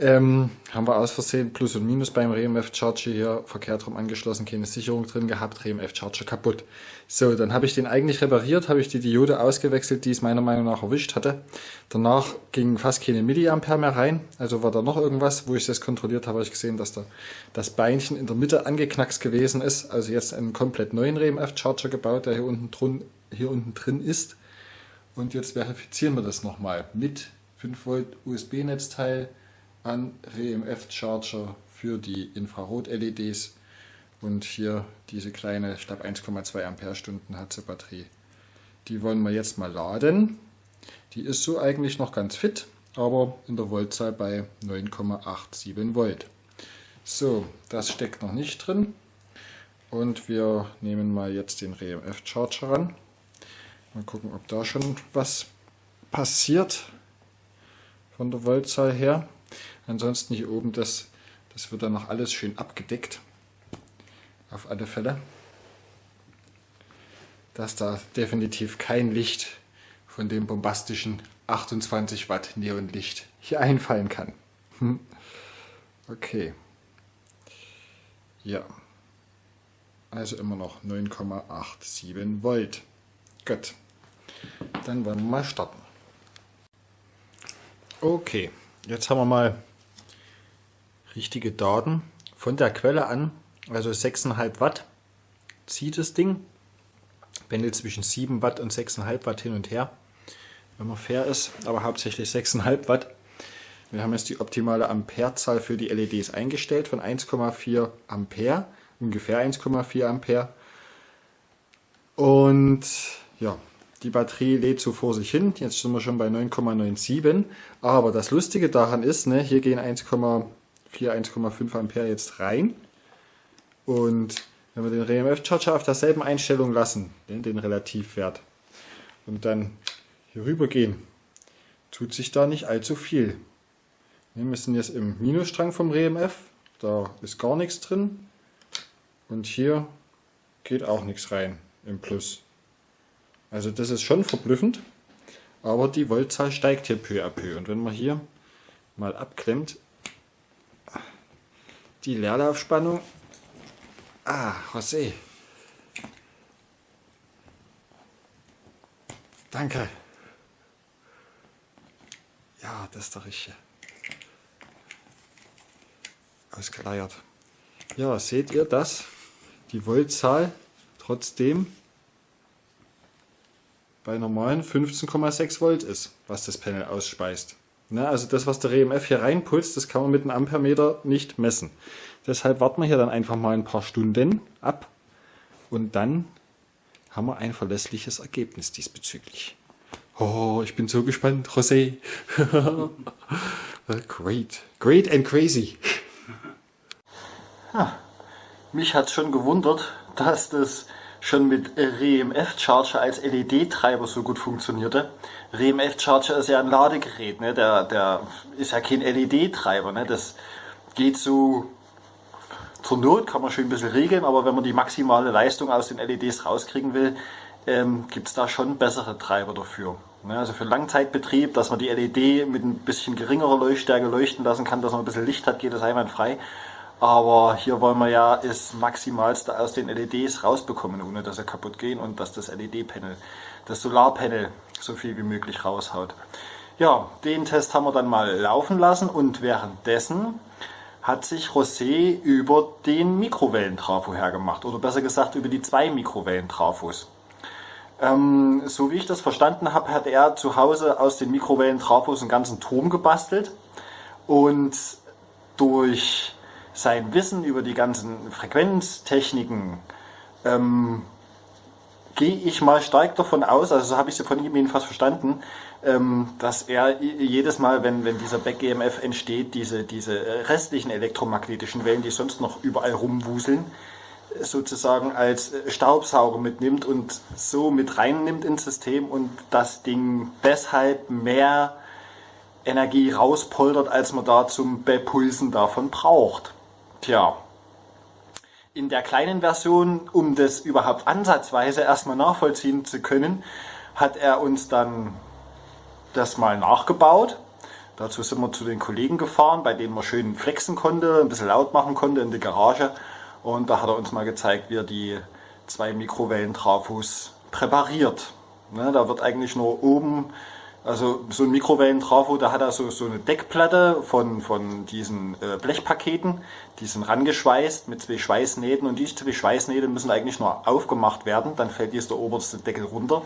ähm, haben wir aus Versehen Plus und Minus beim RMF Charger hier verkehrt rum angeschlossen, keine Sicherung drin gehabt, RMF Charger kaputt. So, dann habe ich den eigentlich repariert, habe ich die Diode ausgewechselt, die es meiner Meinung nach erwischt hatte. Danach ging fast keine Milliampere mehr rein, also war da noch irgendwas, wo ich das kontrolliert habe, habe ich gesehen, dass da das Beinchen in der Mitte angeknackst gewesen ist, also jetzt einen komplett neuen RMF Charger gebaut, der hier unten drin, hier unten drin ist. Und jetzt verifizieren wir das nochmal mit 5 Volt USB-Netzteil an RMF Charger für die Infrarot-LEDs und hier diese kleine, ich glaube 1,2 Ampere-Stunden hat sie Batterie. Die wollen wir jetzt mal laden. Die ist so eigentlich noch ganz fit, aber in der Voltzahl bei 9,87 Volt. So, das steckt noch nicht drin. Und wir nehmen mal jetzt den RMF Charger ran. Mal gucken, ob da schon was passiert von der Voltzahl her. Ansonsten hier oben, das, das wird dann noch alles schön abgedeckt. Auf alle Fälle. Dass da definitiv kein Licht von dem bombastischen 28 Watt Neonlicht hier einfallen kann. Hm. Okay. Ja. Also immer noch 9,87 Volt. Gut. Dann wollen wir mal starten. Okay, jetzt haben wir mal richtige Daten von der Quelle an. Also 6,5 Watt zieht das Ding. Pendelt zwischen 7 Watt und 6,5 Watt hin und her, wenn man fair ist, aber hauptsächlich 6,5 Watt. Wir haben jetzt die optimale Amperezahl für die LEDs eingestellt von 1,4 Ampere, ungefähr 1,4 Ampere. Und ja, die Batterie lädt so vor sich hin. Jetzt sind wir schon bei 9,97. Aber das Lustige daran ist, ne, hier gehen 1,4, 1,5 Ampere jetzt rein. Und wenn wir den RMF-Charger auf derselben Einstellung lassen, den, den Relativwert, und dann hier rüber gehen, tut sich da nicht allzu viel. Ne, Wir sind jetzt im Minusstrang vom RMF, da ist gar nichts drin. Und hier geht auch nichts rein im Plus. Also das ist schon verblüffend, aber die Voltzahl steigt hier peu à peu. Und wenn man hier mal abklemmt, die Leerlaufspannung, ah, José, danke. Ja, das ist der richtige. Ausgeleiert. Ja, seht ihr das? Die Voltzahl trotzdem bei normalen 15,6 Volt ist, was das Panel ausspeist. Ne, also das, was der RMF hier reinpulst, das kann man mit einem Ampermeter nicht messen. Deshalb warten wir hier dann einfach mal ein paar Stunden ab und dann haben wir ein verlässliches Ergebnis diesbezüglich. Oh, ich bin so gespannt, José. great, great and crazy. Ja, mich hat schon gewundert, dass das schon mit REMF Charger als LED-Treiber so gut funktionierte. REMF Charger ist ja ein Ladegerät, ne? der, der ist ja kein LED-Treiber. Ne? Das geht so zur Not, kann man schön ein bisschen regeln, aber wenn man die maximale Leistung aus den LEDs rauskriegen will, ähm, gibt es da schon bessere Treiber dafür. Ne? Also für Langzeitbetrieb, dass man die LED mit ein bisschen geringerer Leuchtstärke leuchten lassen kann, dass man ein bisschen Licht hat, geht das einwandfrei. Aber hier wollen wir ja das Maximalste aus den LEDs rausbekommen, ohne dass sie kaputt gehen und dass das LED-Panel, das Solarpanel so viel wie möglich raushaut. Ja, den Test haben wir dann mal laufen lassen und währenddessen hat sich Rosé über den Mikrowellentrafo hergemacht oder besser gesagt über die zwei Mikrowellentrafos. Ähm, so wie ich das verstanden habe, hat er zu Hause aus den Mikrowellentrafos einen ganzen Turm gebastelt und durch sein Wissen über die ganzen Frequenztechniken ähm, gehe ich mal stark davon aus, also so habe ich sie von ihm jedenfalls verstanden, ähm, dass er jedes Mal, wenn, wenn dieser Back-EMF entsteht, diese, diese restlichen elektromagnetischen Wellen, die sonst noch überall rumwuseln, sozusagen als Staubsauger mitnimmt und so mit reinnimmt ins System und das Ding deshalb mehr Energie rauspoltert, als man da zum Bepulsen davon braucht. Tja, in der kleinen Version, um das überhaupt ansatzweise erstmal nachvollziehen zu können, hat er uns dann das mal nachgebaut. Dazu sind wir zu den Kollegen gefahren, bei denen man schön flexen konnte, ein bisschen laut machen konnte in der Garage. Und da hat er uns mal gezeigt, wie er die zwei Mikrowellen-Trafos präpariert. Ne, da wird eigentlich nur oben also so ein Mikrowellentrafo, da hat er so, so eine Deckplatte von, von diesen äh, Blechpaketen, die sind rangeschweißt mit zwei Schweißnähten und diese zwei Schweißnähte müssen eigentlich nur aufgemacht werden, dann fällt jetzt der oberste Deckel runter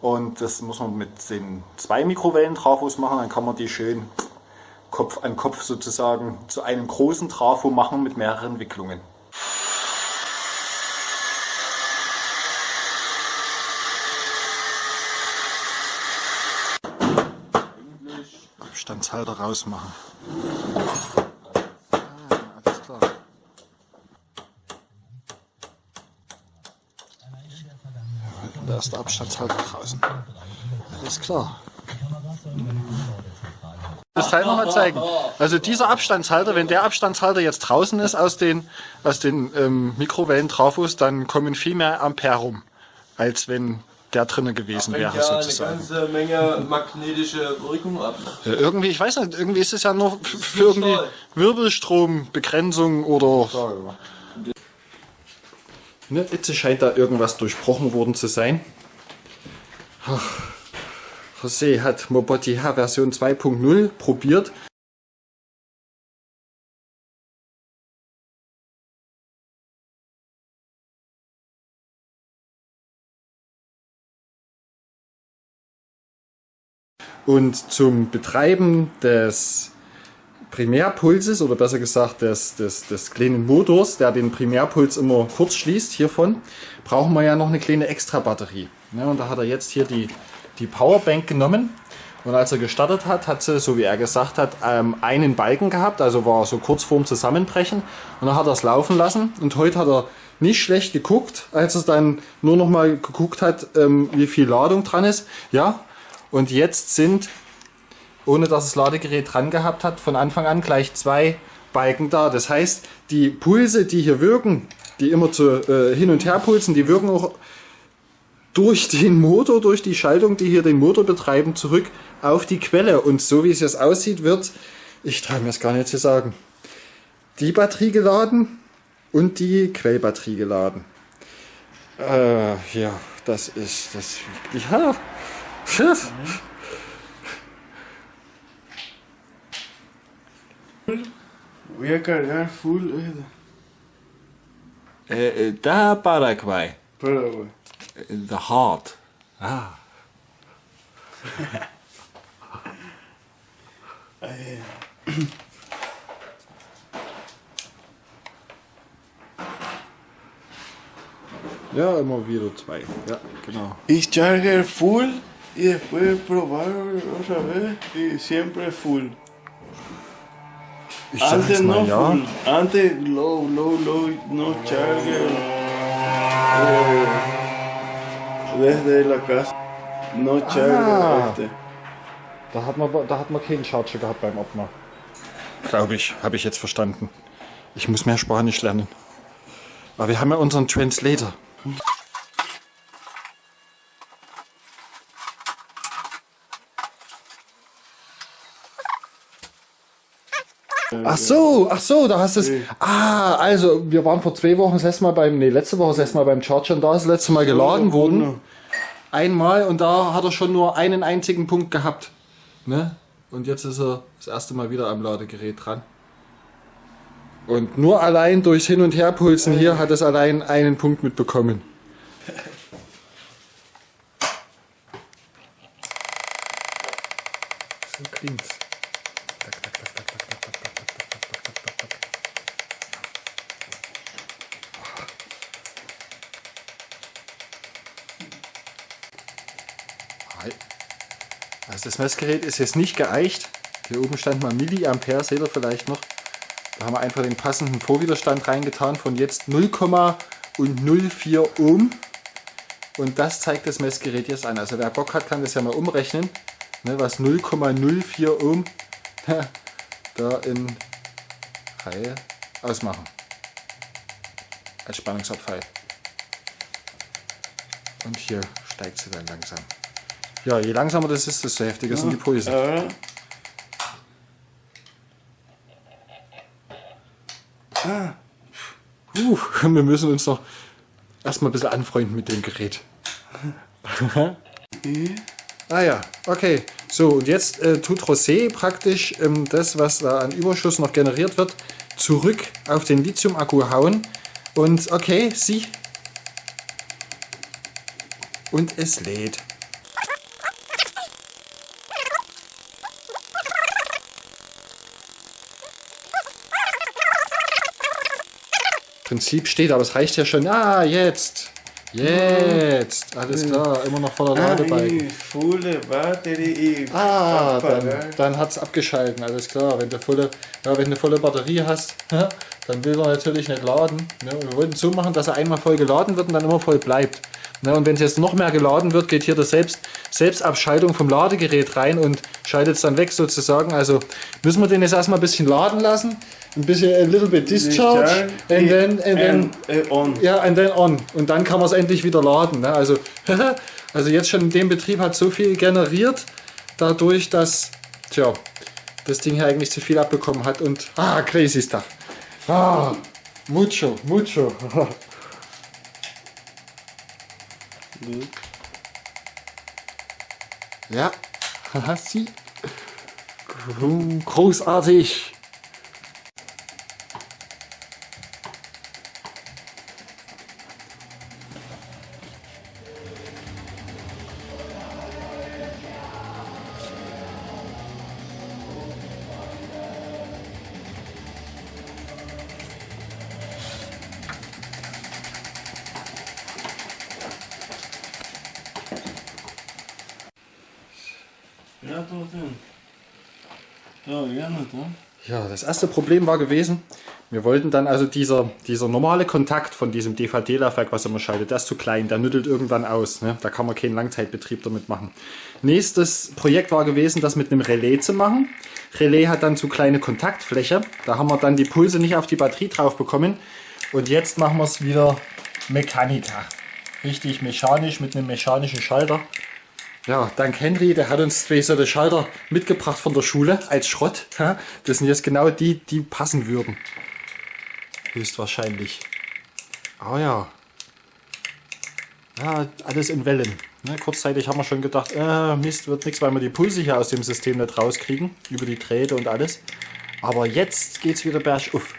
und das muss man mit den zwei Mikrowellentrafos machen, dann kann man die schön Kopf an Kopf sozusagen zu einem großen Trafo machen mit mehreren Wicklungen. Abstandshalter rausmachen. Ah, alles klar. Da ist der Abstandshalter draußen. Alles klar. Das Teil nochmal zeigen. Also dieser Abstandshalter, wenn der Abstandshalter jetzt draußen ist aus den, aus den ähm, Mikrowellen-Trafos, dann kommen viel mehr Ampere rum, als wenn der drinnen gewesen wäre, ja sozusagen. eine ganze Menge magnetische Wirkung ab. Ja, irgendwie, ich weiß nicht, irgendwie ist es ja nur für irgendwie Wirbelstrombegrenzung oder... Ne, jetzt scheint da irgendwas durchbrochen worden zu sein. Ach, José hat Moboti H Version 2.0 probiert Und zum Betreiben des Primärpulses oder besser gesagt des, des, des kleinen Motors, der den Primärpuls immer kurz schließt hiervon, brauchen wir ja noch eine kleine Extra-Batterie. Ja, und da hat er jetzt hier die, die Powerbank genommen und als er gestartet hat, hat sie, so wie er gesagt hat, ähm, einen Balken gehabt, also war so kurz vorm Zusammenbrechen und dann hat er es laufen lassen und heute hat er nicht schlecht geguckt, als er dann nur noch mal geguckt hat, ähm, wie viel Ladung dran ist. Ja, und jetzt sind, ohne dass das Ladegerät dran gehabt hat, von Anfang an gleich zwei Balken da. Das heißt, die Pulse, die hier wirken, die immer zu, äh, hin und her pulsen, die wirken auch durch den Motor, durch die Schaltung, die hier den Motor betreiben, zurück auf die Quelle. Und so wie es jetzt aussieht, wird, ich traue mir es gar nicht zu sagen, die Batterie geladen und die Quellbatterie geladen. Äh, ja, das ist das. Ja, Voy a cargar full. Eh, eh, da Paraguay. Paraguay. The heart. Ah. Ja, immer wieder zwei. Ja, genau. Ich charge full y después probar otra vez y siempre full. Ich Antes mal no ja. full, antes low, low, low, no charger. Eh, desde la casa, no charger. Ah. Este. Da hat man, da hat man keinen Charger gehabt beim Ordner. Glaube ich, habe ich jetzt verstanden. Ich muss mehr Spanisch lernen. Aber wir haben ja unseren Translator. Ach so, ach so, da hast du es. Ah, also wir waren vor zwei Wochen das letzte Mal beim, nee, letzte Woche das letzte Mal beim Charger und da ist das letzte Mal geladen worden. Einmal und da hat er schon nur einen einzigen Punkt gehabt. Ne? Und jetzt ist er das erste Mal wieder am Ladegerät dran. Und nur allein durchs Hin- und Herpulsen hier hat es allein einen Punkt mitbekommen. So klingt's. Das Messgerät ist jetzt nicht geeicht. Hier oben stand mal Milliampere, seht ihr vielleicht noch. Da haben wir einfach den passenden Vorwiderstand reingetan von jetzt 0,04 Ohm. Und das zeigt das Messgerät jetzt an. Also wer Bock hat, kann das ja mal umrechnen, ne, was 0,04 Ohm da in Reihe ausmachen. Als Spannungsabfall. Und hier steigt sie dann langsam. Ja, je langsamer das ist, desto heftiger sind die Pulse. Ahora, Uh, wir müssen uns noch erstmal ein bisschen anfreunden mit dem Gerät. ah ja, okay. So, und jetzt äh, tut Rosé praktisch ähm, das, was da an Überschuss noch generiert wird, zurück auf den Lithium-Akku hauen. Und okay, sie. Und es lädt. Prinzip steht, aber es reicht ja schon. Ah, jetzt. Jetzt. Alles klar, immer noch voller Ladebalken. y Ah, dann, apagar. dann hat es abgeschalten, alles klar. Wenn du volle, ja, wenn du eine volle Batterie hast, dann will er natürlich nicht laden. Ne? Wir wollten so machen, dass er einmal voll geladen wird und dann immer voll bleibt. Ne? Und wenn es jetzt noch mehr geladen wird, geht hier das Selbst, Selbstabschaltung vom Ladegerät rein und schaltet es dann weg sozusagen. Also müssen wir den jetzt erstmal ein bisschen laden lassen. Ein bisschen a little bit discharge and then, and then and, eh, on. ja, and then on. Und dann kann man es endlich wieder laden. Ne? Also, also jetzt schon in dem Betrieb hat so viel generiert, dadurch, dass tja, das Ding hier eigentlich zu viel abbekommen hat. Und ah, crazy stuff. Ah, mucho, mucho. ja, haha, sie. Großartig. Das erste Problem war gewesen, wir wollten dann also dieser, dieser normale Kontakt von diesem DVD-Laufwerk, was immer schaltet, der ist zu klein, der nüttelt irgendwann aus. Ne? Da kann man keinen Langzeitbetrieb damit machen. Nächstes Projekt war gewesen, das mit einem Relais zu machen. Relais hat dann zu kleine Kontaktfläche. Da haben wir dann die Pulse nicht auf die Batterie drauf bekommen. Und jetzt machen wir es wieder Mechanika. Richtig mechanisch mit einem mechanischen Schalter. Ja, dank Henry, der hat uns zwei solche Schalter mitgebracht von der Schule als Schrott. Das sind jetzt genau die, die passen würden. Höchstwahrscheinlich. Ah ja. Ja, alles in Wellen. Ne, kurzzeitig haben wir schon gedacht, äh, Mist, wird nichts, weil wir die Pulse hier aus dem System nicht rauskriegen. Über die Drähte und alles. Aber jetzt geht's wieder bergauf.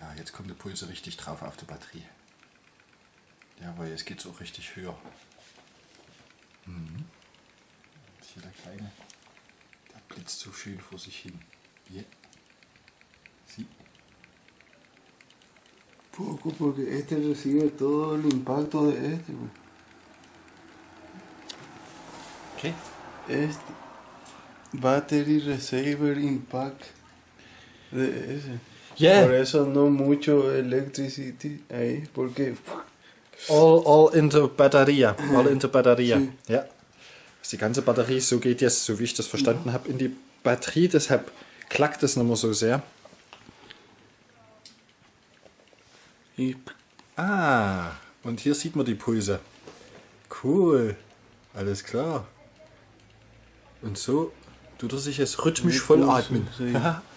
Ja, jetzt kommt der Pulse richtig drauf auf der Batterie. Ja, weil jetzt geht es auch richtig höher. Kleine. Der blitzt so schön vor sich hin. Hier. Sie. Poco, porque este recibe todo el impacto de este. Okay. Este. Battery Receiver Impact de ese. Yeah. Por eso no mucho electricity ahí, porque All, all into Batteria. All into Batteria. Sie. Ja. Das ist die ganze Batterie, so geht jetzt, so wie ich das verstanden habe, in die Batterie. Deshalb klackt es nicht mehr so sehr. Ah, und hier sieht man die Pulse. Cool. Alles klar. Und so tut er sich jetzt rhythmisch voll atmen. Ja.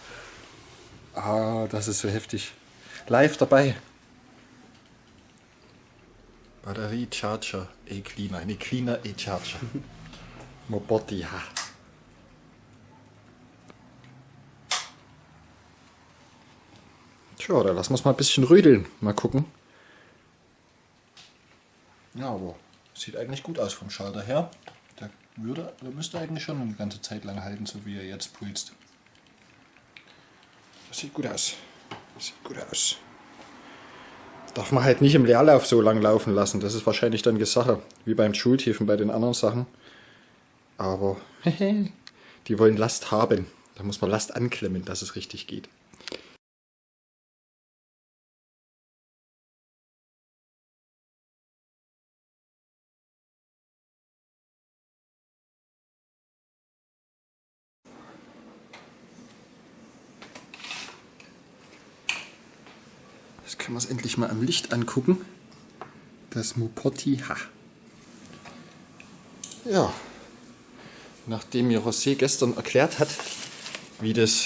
Ah, das ist so heftig. Live dabei. Batterie Charger E-Cleaner. Ne, Cleaner E-Charger. Moboti, ja. Tja, da lassen wir es mal ein bisschen rödeln. Mal gucken. Ja, aber sieht eigentlich gut aus vom Schalter her. Der, würde, der müsste eigentlich schon eine ganze Zeit lang halten, so wie er jetzt pulst. Das sieht gut aus. Das sieht gut aus. Darf man halt nicht im Leerlauf so lang laufen lassen. Das ist wahrscheinlich dann Sache. Wie beim Schultiefen bei den anderen Sachen. Aber die wollen Last haben. Da muss man Last anklemmen, dass es richtig geht. Wir es endlich mal am Licht angucken. Das Mopoti Ha. Ja, nachdem mir José gestern erklärt hat, wie das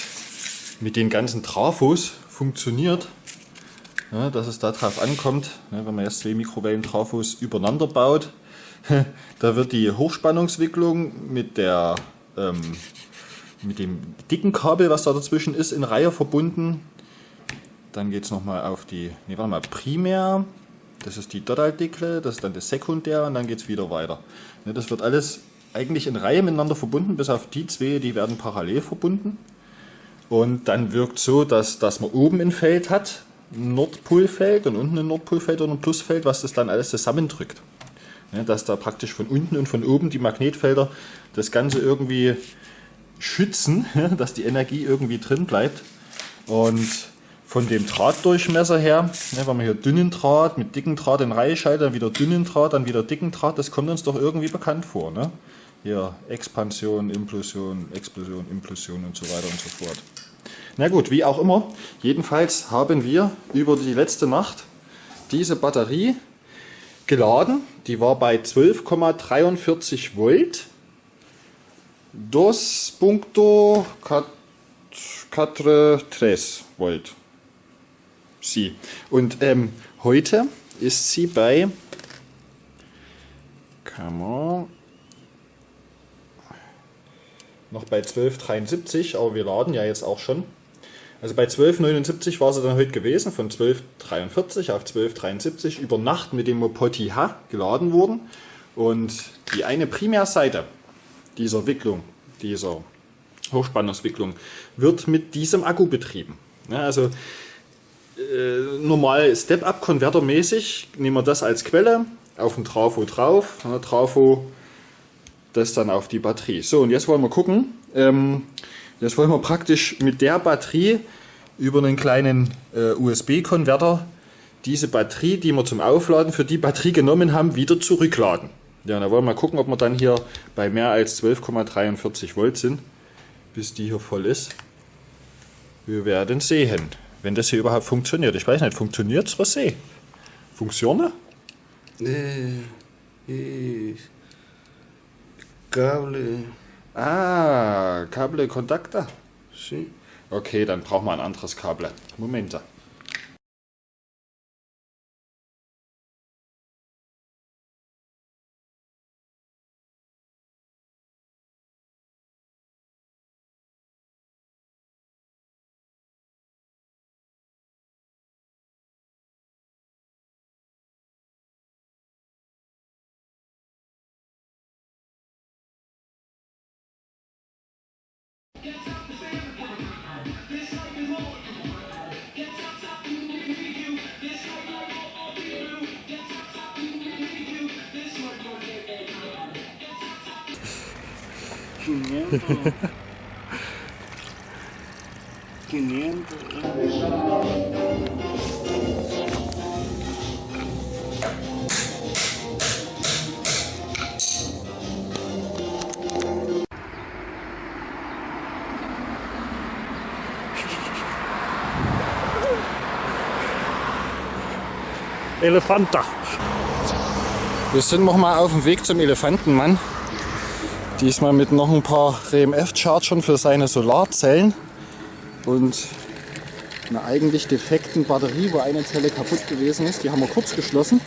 mit den ganzen Trafos funktioniert, ja, dass es darauf ankommt, ne, wenn man jetzt zwei Mikrowellen-Trafos übereinander baut, da wird die Hochspannungswicklung mit der ähm, mit dem dicken Kabel, was da dazwischen ist, in Reihe verbunden. Dann geht es nochmal auf die, nee, warte mal, Primär, das ist die Dottal-Dickle, das ist dann das Sekundär und dann geht es wieder weiter. Ne, das wird alles eigentlich in Reihe miteinander verbunden, bis auf die zwei, die werden parallel verbunden. Und dann wirkt so, dass, dass man oben ein Feld hat, ein Nordpolfeld und unten ein Nordpolfeld und ein Plusfeld, was das dann alles zusammendrückt. Ne, dass da praktisch von unten und von oben die Magnetfelder das Ganze irgendwie schützen, dass die Energie irgendwie drin bleibt. Und von dem Drahtdurchmesser her, ne, wenn man hier dünnen Draht mit dicken Draht in Reihe schaltet, dann wieder dünnen Draht, dann wieder dicken Draht, das kommt uns doch irgendwie bekannt vor. Ne? Hier Expansion, Implosion, Explosion, Implosion und so weiter und so fort. Na gut, wie auch immer, jedenfalls haben wir über die letzte Nacht diese Batterie geladen. Die war bei 12,43 Volt. 2.43 Volt. Sie. Und ähm, heute ist sie bei. Kann man. Noch bei 12,73, aber wir laden ja jetzt auch schon. Also bei 12,79 war sie dann heute gewesen, von 12,43 auf 12,73 über Nacht mit dem Mopoti H geladen worden. Und die eine Primärseite dieser Wicklung, dieser Hochspannungswicklung, wird mit diesem Akku betrieben. Ja, also äh, normal Step-Up-Konverter mäßig nehmen wir das als Quelle auf den Trafo drauf, ja, Trafo das dann auf die Batterie. So, und jetzt wollen wir gucken. Ähm, jetzt wollen wir praktisch mit der Batterie über einen kleinen äh, USB-Konverter diese Batterie, die wir zum Aufladen für die Batterie genommen haben, wieder zurückladen. Ja, da wollen wir mal gucken, ob wir dann hier bei mehr als 12,43 Volt sind, bis die hier voll ist. Wir werden sehen, wenn das hier überhaupt funktioniert. Ich weiß nicht, funktioniert es, Rosé? Funktioniert? Eh, y cable, Ah, Kabelkontakte. sí. Okay, dann brauchen wir ein anderes Kabel. Moment. Elefanta. Wir sind noch mal auf dem Weg zum Elefantenmann. Diesmal mit noch ein paar RMF-Chargern für seine Solarzellen und einer eigentlich defekten Batterie, wo eine Zelle kaputt gewesen ist. Die haben wir kurz geschlossen.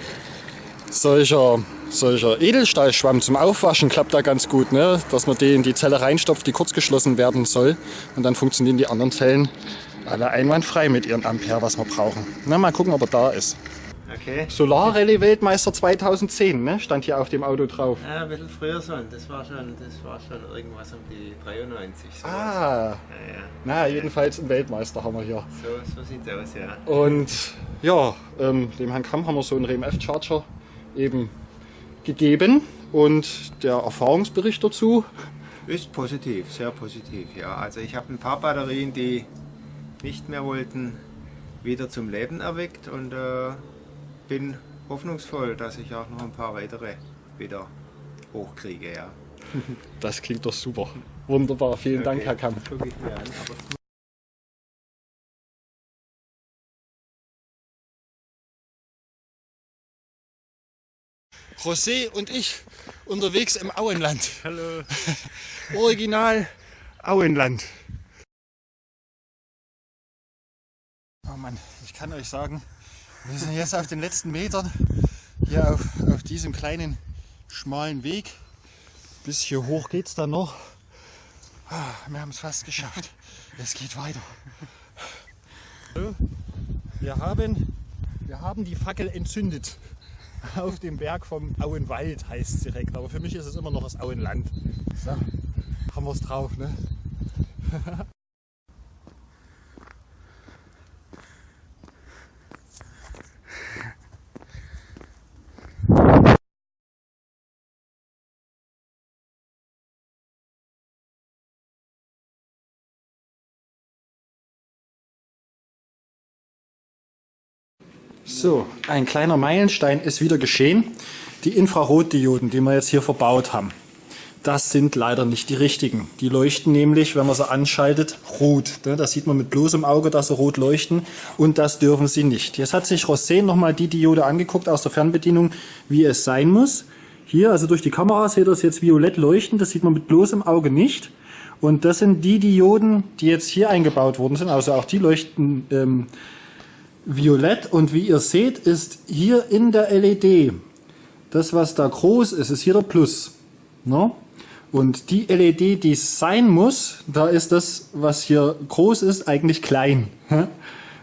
Solcher, solcher Edelstahlschwamm zum Aufwaschen klappt da ganz gut, ne? dass man den in die Zelle reinstopft, die kurz geschlossen werden soll. Und dann funktionieren die anderen Zellen alle einwandfrei mit ihren Ampere, was wir brauchen. Na, mal gucken, ob er da ist. Okay. Solarrallye-Weltmeister 2010, ne? stand hier auf dem Auto drauf. Ja, ein bisschen früher schon. Das war schon, das war schon irgendwas um die 93. Sowas. Ah, Ja, ja. na jedenfalls ein Weltmeister haben wir hier. So, so sieht's aus, ja. Und ja, ähm, dem Herrn Kamm haben wir so einen RMF-Charger eben gegeben und der Erfahrungsbericht dazu. Ist positiv, sehr positiv, ja. Also ich habe ein paar Batterien, die nicht mehr wollten, wieder zum Leben erweckt und äh, bin hoffnungsvoll, dass ich auch noch ein paar weitere wieder hochkriege, ja. Das klingt doch super. Wunderbar, vielen Dank, Okay, Herr Kamm. Guck ich mir an, aber José und ich unterwegs im Auenland. Hallo. Original Auenland. Oh Mann, ich kann euch sagen, wir sind jetzt auf den letzten Metern hier auf, auf diesem kleinen schmalen Weg. Bis hier hoch geht's dann noch. Ah, Wir haben es fast geschafft. Es geht weiter. Wir haben, wir haben die Fackel entzündet auf dem Berg vom Auenwald heißt es direkt, aber für mich ist es immer noch das Auenland. So, haben wir es drauf, ne? So, ein kleiner Meilenstein ist wieder geschehen. Die Infrarotdioden, die wir jetzt hier verbaut haben, das sind leider nicht die richtigen. Die leuchten nämlich, wenn man sie anschaltet, rot. Ne, Das sieht man mit bloßem Auge, dass sie rot leuchten und das dürfen sie nicht. Jetzt hat sich Rosé nochmal die Diode angeguckt aus der Fernbedienung, wie es sein muss. Hier, also durch die Kamera seht ihr das jetzt violett leuchten, das sieht man mit bloßem Auge nicht. Und das sind die Dioden, die jetzt hier eingebaut worden sind, also auch die leuchten ähm, violett und wie ihr seht, ist hier in der LED, das was da groß ist, ist hier der Plus. Ne? Und die LED, die es sein muss, da ist das, was hier groß ist, eigentlich klein.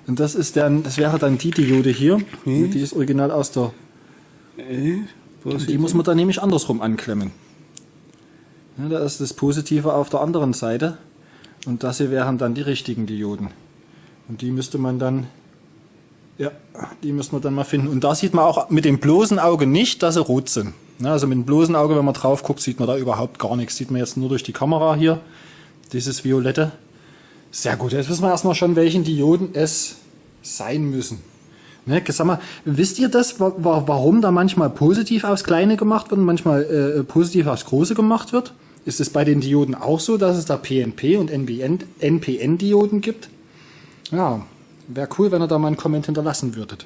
Und das ist dann, das wäre dann die Diode hier. Die ist original aus der. Die muss man dann nämlich andersrum anklemmen. Ja, da ist das Positive auf der anderen Seite. Und das hier wären dann die richtigen Dioden. Und die müsste man dann ja, die müssen wir dann mal finden. Und da sieht man auch mit dem bloßen Auge nicht, dass sie rot sind. Ja, also mit dem bloßen Auge, wenn man drauf guckt, sieht man da überhaupt gar nichts. Sieht man jetzt nur durch die Kamera hier, dieses Violette. Sehr gut, jetzt wissen wir erstmal schon, welchen Dioden es sein müssen. Ne, sag mal, wisst ihr das, wa- warum da manchmal positiv aufs Kleine gemacht wird und manchmal äh, positiv aufs Große gemacht wird? Ist es bei den Dioden auch so, dass es da PNP und NPN-Dioden gibt? Ja, wäre cool, wenn ihr da mal einen Comment hinterlassen würdet.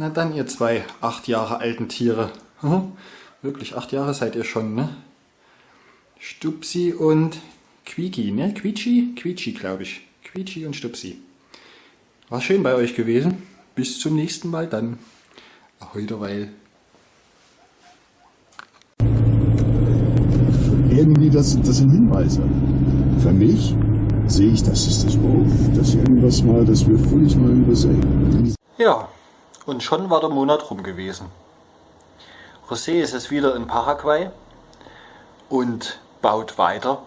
Na dann, ihr zwei acht Jahre alten Tiere. Mhm. Wirklich, acht Jahre seid ihr schon, ne? Stupsi und Quieki, ne? Quietschi? Quietschi, glaube ich. Quietschi und Stupsi. War schön bei euch gewesen. Bis zum nächsten Mal dann. Ahoi derweil. irgendwie, das, das sind Hinweise. Für mich sehe ich, das ist das Wolf, das ist irgendwas mal, das wir völlig mal übersehen. Ja, und schon war der Monat rum gewesen. José ist jetzt wieder in Paraguay und baut weiter.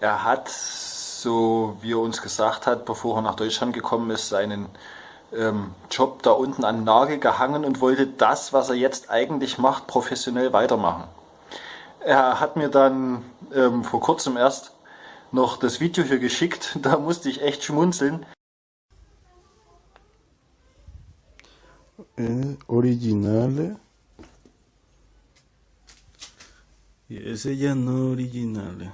Er hat, so wie er uns gesagt hat, bevor er nach Deutschland gekommen ist, seinen ähm, Job da unten an Nagel gehangen und wollte das, was er jetzt eigentlich macht, professionell weitermachen. Er hat mir dann ähm, vor kurzem erst noch das Video hier geschickt. Da musste ich echt schmunzeln. Originale. Y ese ya no originale.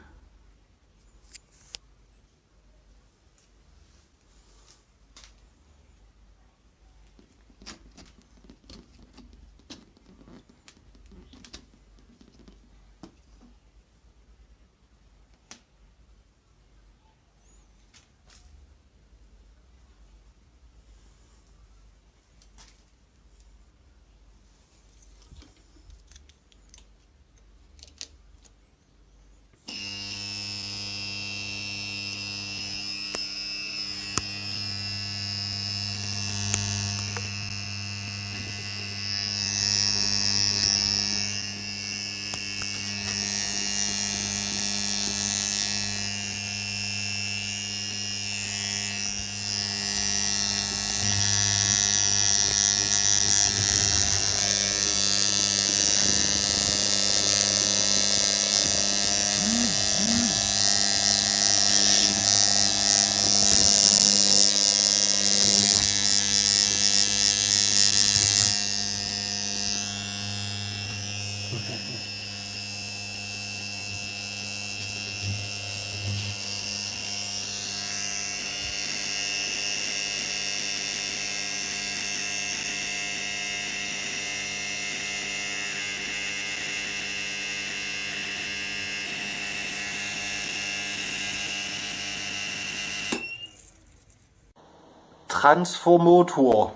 Transformator.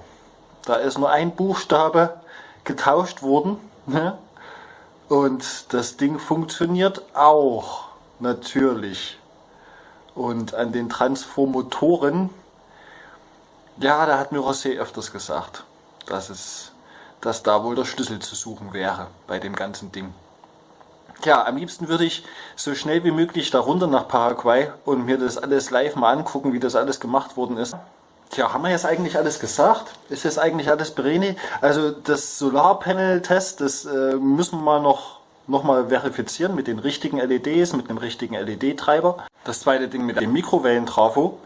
Da ist nur ein Buchstabe getauscht worden. Ne? Und das Ding funktioniert auch natürlich. Und an den Transformatoren, ja, da hat mir Rosé öfters gesagt, dass, es, dass da wohl der Schlüssel zu suchen wäre bei dem ganzen Ding. Ja, am liebsten würde ich so schnell wie möglich darunter nach Paraguay und mir das alles live mal angucken, wie das alles gemacht worden ist. Tja, haben wir jetzt eigentlich alles gesagt? Ist jetzt eigentlich alles Bereni? Also das Solarpanel-Test, das äh, müssen wir mal noch, noch mal verifizieren mit den richtigen LEDs, mit dem richtigen LED-Treiber. Das zweite Ding mit dem Mikrowellentrafo.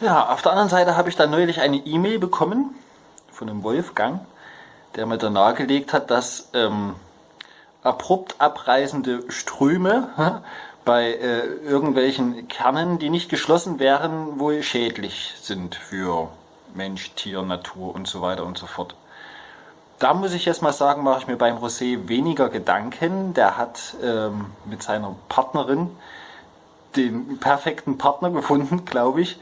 Ja, auf der anderen Seite habe ich dann neulich eine E-Mail bekommen von einem Wolfgang, der mir da nahegelegt hat, dass ähm, abrupt abreißende Ströme bei äh, irgendwelchen Kernen, die nicht geschlossen wären, wohl schädlich sind für Mensch, Tier, Natur und so weiter und so fort. Da muss ich jetzt mal sagen, mache ich mir beim Rosé weniger Gedanken. Der hat ähm, mit seiner Partnerin den perfekten Partner gefunden, glaube ich.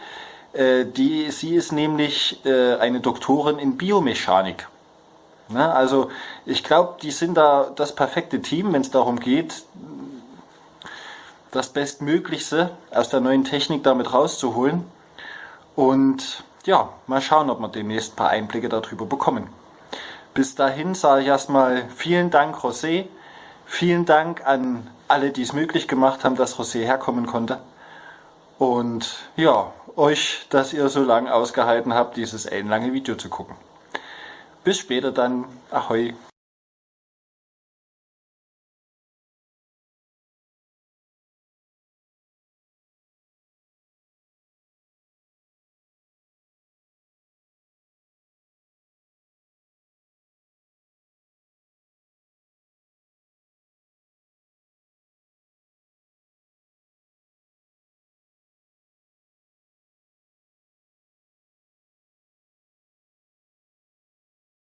Äh, die, sie ist nämlich äh, eine Doktorin in Biomechanik. Ne? Also ich glaube, die sind da das perfekte Team, wenn es darum geht, das Bestmöglichste aus der neuen Technik damit rauszuholen. Und ja, mal schauen, ob wir demnächst ein paar Einblicke darüber bekommen. Bis dahin sage ich erstmal vielen Dank Rosé, vielen Dank an alle, die es möglich gemacht haben, dass Rosé herkommen konnte. Und ja, euch, dass ihr so lange ausgehalten habt, dieses ellenlange Video zu gucken. Bis später dann. Ahoi.